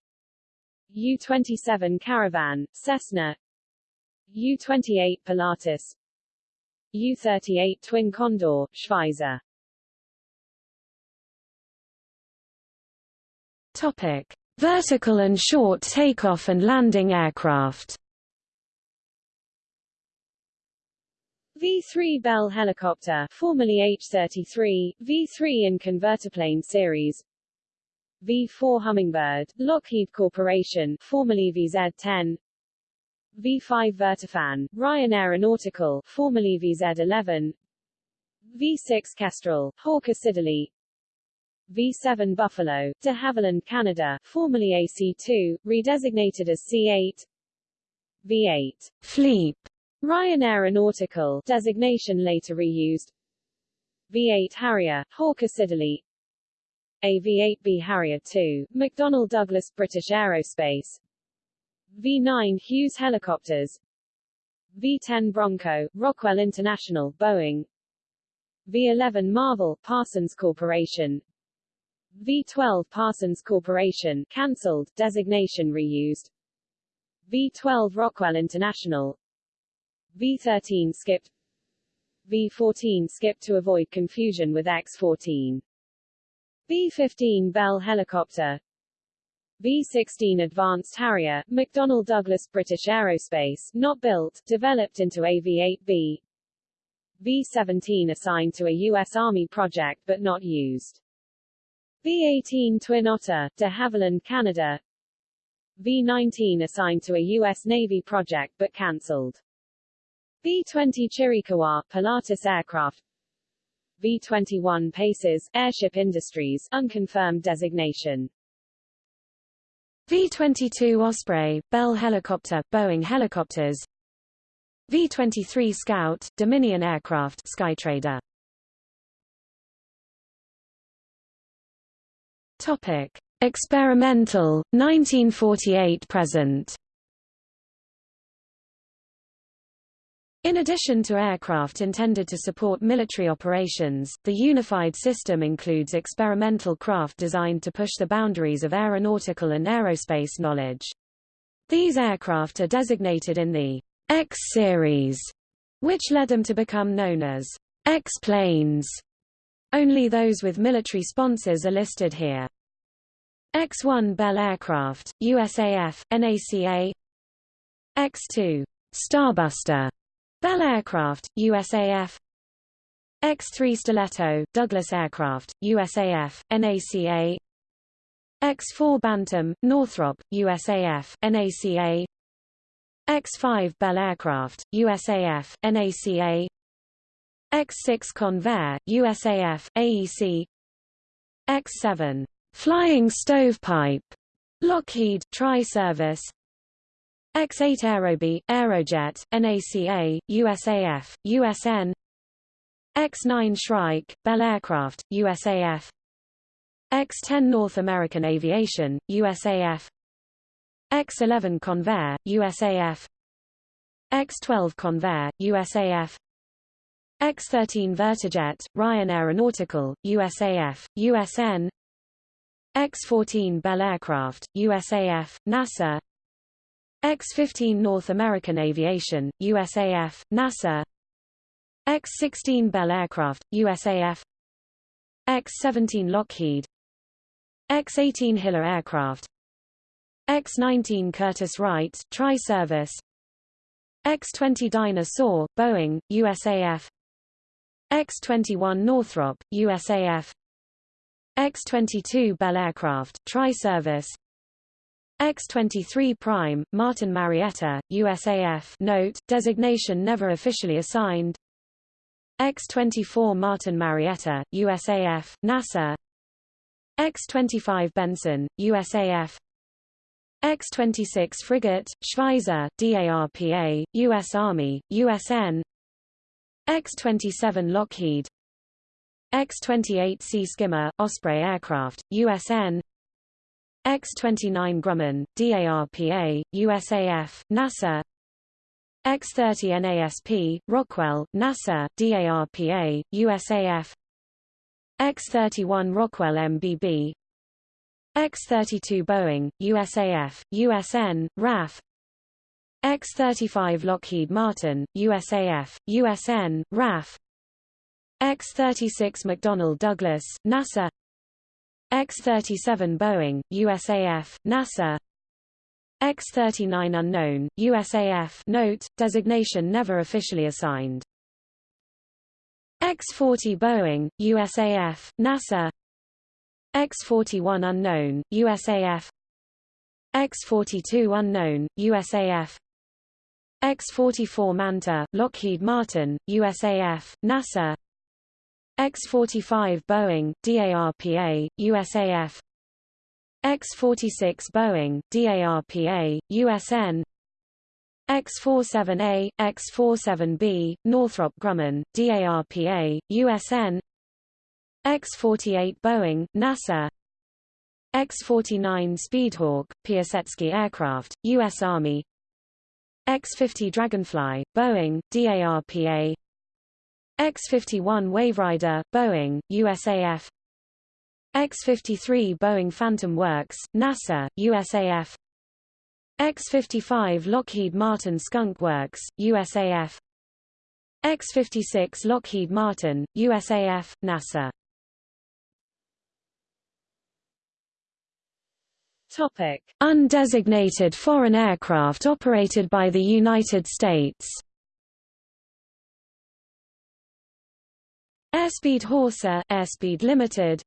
U-27 Caravan, Cessna. U-28 Pilatus. U-38 Twin Condor, Schweizer Topic: Vertical and short takeoff and landing aircraft. V-3 Bell helicopter, formerly H-33, V-3 in convertiplane series. V-4 Hummingbird, Lockheed Corporation, formerly VZ-10. V-5 Vertifan, Ryan Aeronautical, formerly VZ-11. V-6 Kestrel, Hawker Siddeley, V7 Buffalo, de Havilland Canada, formerly AC2, redesignated as C8 V8 Fleep, Ryan Aeronautical, designation later reused. V8 Harrier, Hawker Siddeley. AV-8B Harrier II, McDonnell Douglas British Aerospace. V9 Hughes Helicopters. V10 Bronco, Rockwell International, Boeing. V11 Marvel, Parsons Corporation V12 Parsons Corporation cancelled, designation reused. V12 Rockwell International. V13 skipped. V14 skipped to avoid confusion with X14. V-15 Bell helicopter V-16 Advanced Harrier, McDonnell Douglas British Aerospace, not built, developed into AV-8B V-17 assigned to a U.S. Army project but not used. V-18 Twin Otter, de Havilland, Canada V-19 assigned to a U.S. Navy project but cancelled. V-20 Chiricahua, Pilatus aircraft V-21 Paces, Airship Industries, unconfirmed designation. V-22 Osprey, Bell helicopter, Boeing helicopters V-23 Scout, Dominion aircraft Skytrader Topic. Experimental, 1948–present In addition to aircraft intended to support military operations, the unified system includes experimental craft designed to push the boundaries of aeronautical and aerospace knowledge. These aircraft are designated in the X series, which led them to become known as X-planes. Only those with military sponsors are listed here. X-1 Bell aircraft, USAF, NACA X-2 Starbuster Bell Aircraft, USAF X-3 Stiletto, Douglas Aircraft, USAF, NACA X-4 Bantam, Northrop, USAF, NACA X-5 Bell Aircraft, USAF, NACA X-6 Convair, USAF, AEC X-7 Flying Stovepipe, Lockheed, Tri-Service X-8 Aerobee, Aerojet, NACA, USAF, USN X-9 Shrike, Bell Aircraft, USAF X-10 North American Aviation, USAF X-11 Convair, USAF X-12 Convair, USAF X-13 Vertijet, Ryan Aeronautical, USAF, USN X-14 Bell Aircraft, USAF, NASA. X-15 North American Aviation, USAF, NASA. X-16 Bell Aircraft, USAF X-17 Lockheed. X-18 Hiller Aircraft. X-19 Curtiss-Wright, Tri-Service. X-20 Dyna-Soar, Boeing, USAF X-21 Northrop, USAF X-22 Bell Aircraft, Tri-Service. X-23 Prime, Martin Marietta, USAF note, designation never officially assigned. X-24 Martin Marietta, USAF, NASA. X-25 Benson, USAF X-26 Frigate, Schweizer, DARPA, U.S. Army, USN X-27 Lockheed X-28 Sea Skimmer, Osprey Aircraft, USN X-29 Grumman, DARPA, USAF, NASA X-30 NASP, Rockwell, NASA, DARPA, USAF X-31 Rockwell MBB X-32 Boeing, USAF, USN, RAF X-35 Lockheed Martin, USAF, USN, RAF X-36 McDonnell Douglas, NASA X-37 Boeing, USAF, NASA X-39 unknown, USAF note, designation never officially assigned. X-40 Boeing, USAF, NASA X-41 unknown, USAF X-42 unknown, USAF X-44 Manta, Lockheed Martin, USAF, NASA X-45 Boeing, DARPA, USAF X-46 Boeing, DARPA, USN X-47A, X-47B, Northrop Grumman, DARPA, USN X-48 Boeing, NASA. X-49 Speedhawk, Piasecki Aircraft, U.S. Army. X-50 Dragonfly, Boeing, DARPA X-51 Waverider, Boeing, USAF X-53 Boeing Phantom Works, NASA, USAF X-55 Lockheed Martin Skunk Works, USAF X-56 Lockheed Martin, USAF, NASA. Topic. Undesignated foreign aircraft operated by the United States Airspeed Horsa Airspeed Limited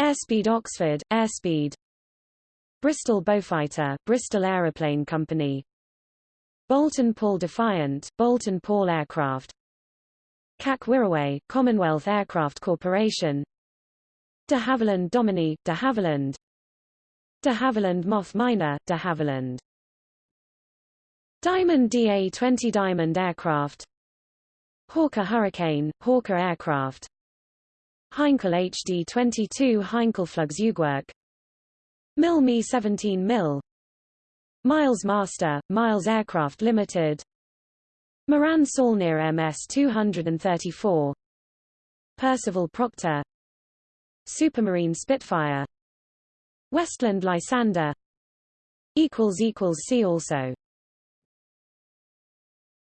Airspeed Oxford Airspeed Bristol Beaufighter Bristol Aeroplane Company Boulton Paul Defiant Boulton Paul Aircraft CAC Wirraway Commonwealth Aircraft Corporation de Havilland Dominie de Havilland de Havilland Moth Minor, de Havilland. Diamond DA-20 Diamond Aircraft Hawker Hurricane, Hawker Aircraft. Heinkel HD-22 Heinkel Flugzeugwerk Mil Mi 17 Mil Miles Master, Miles Aircraft Limited. Morane-Saulnier MS-234 Percival Proctor. Supermarine Spitfire. Westland Lysander. See also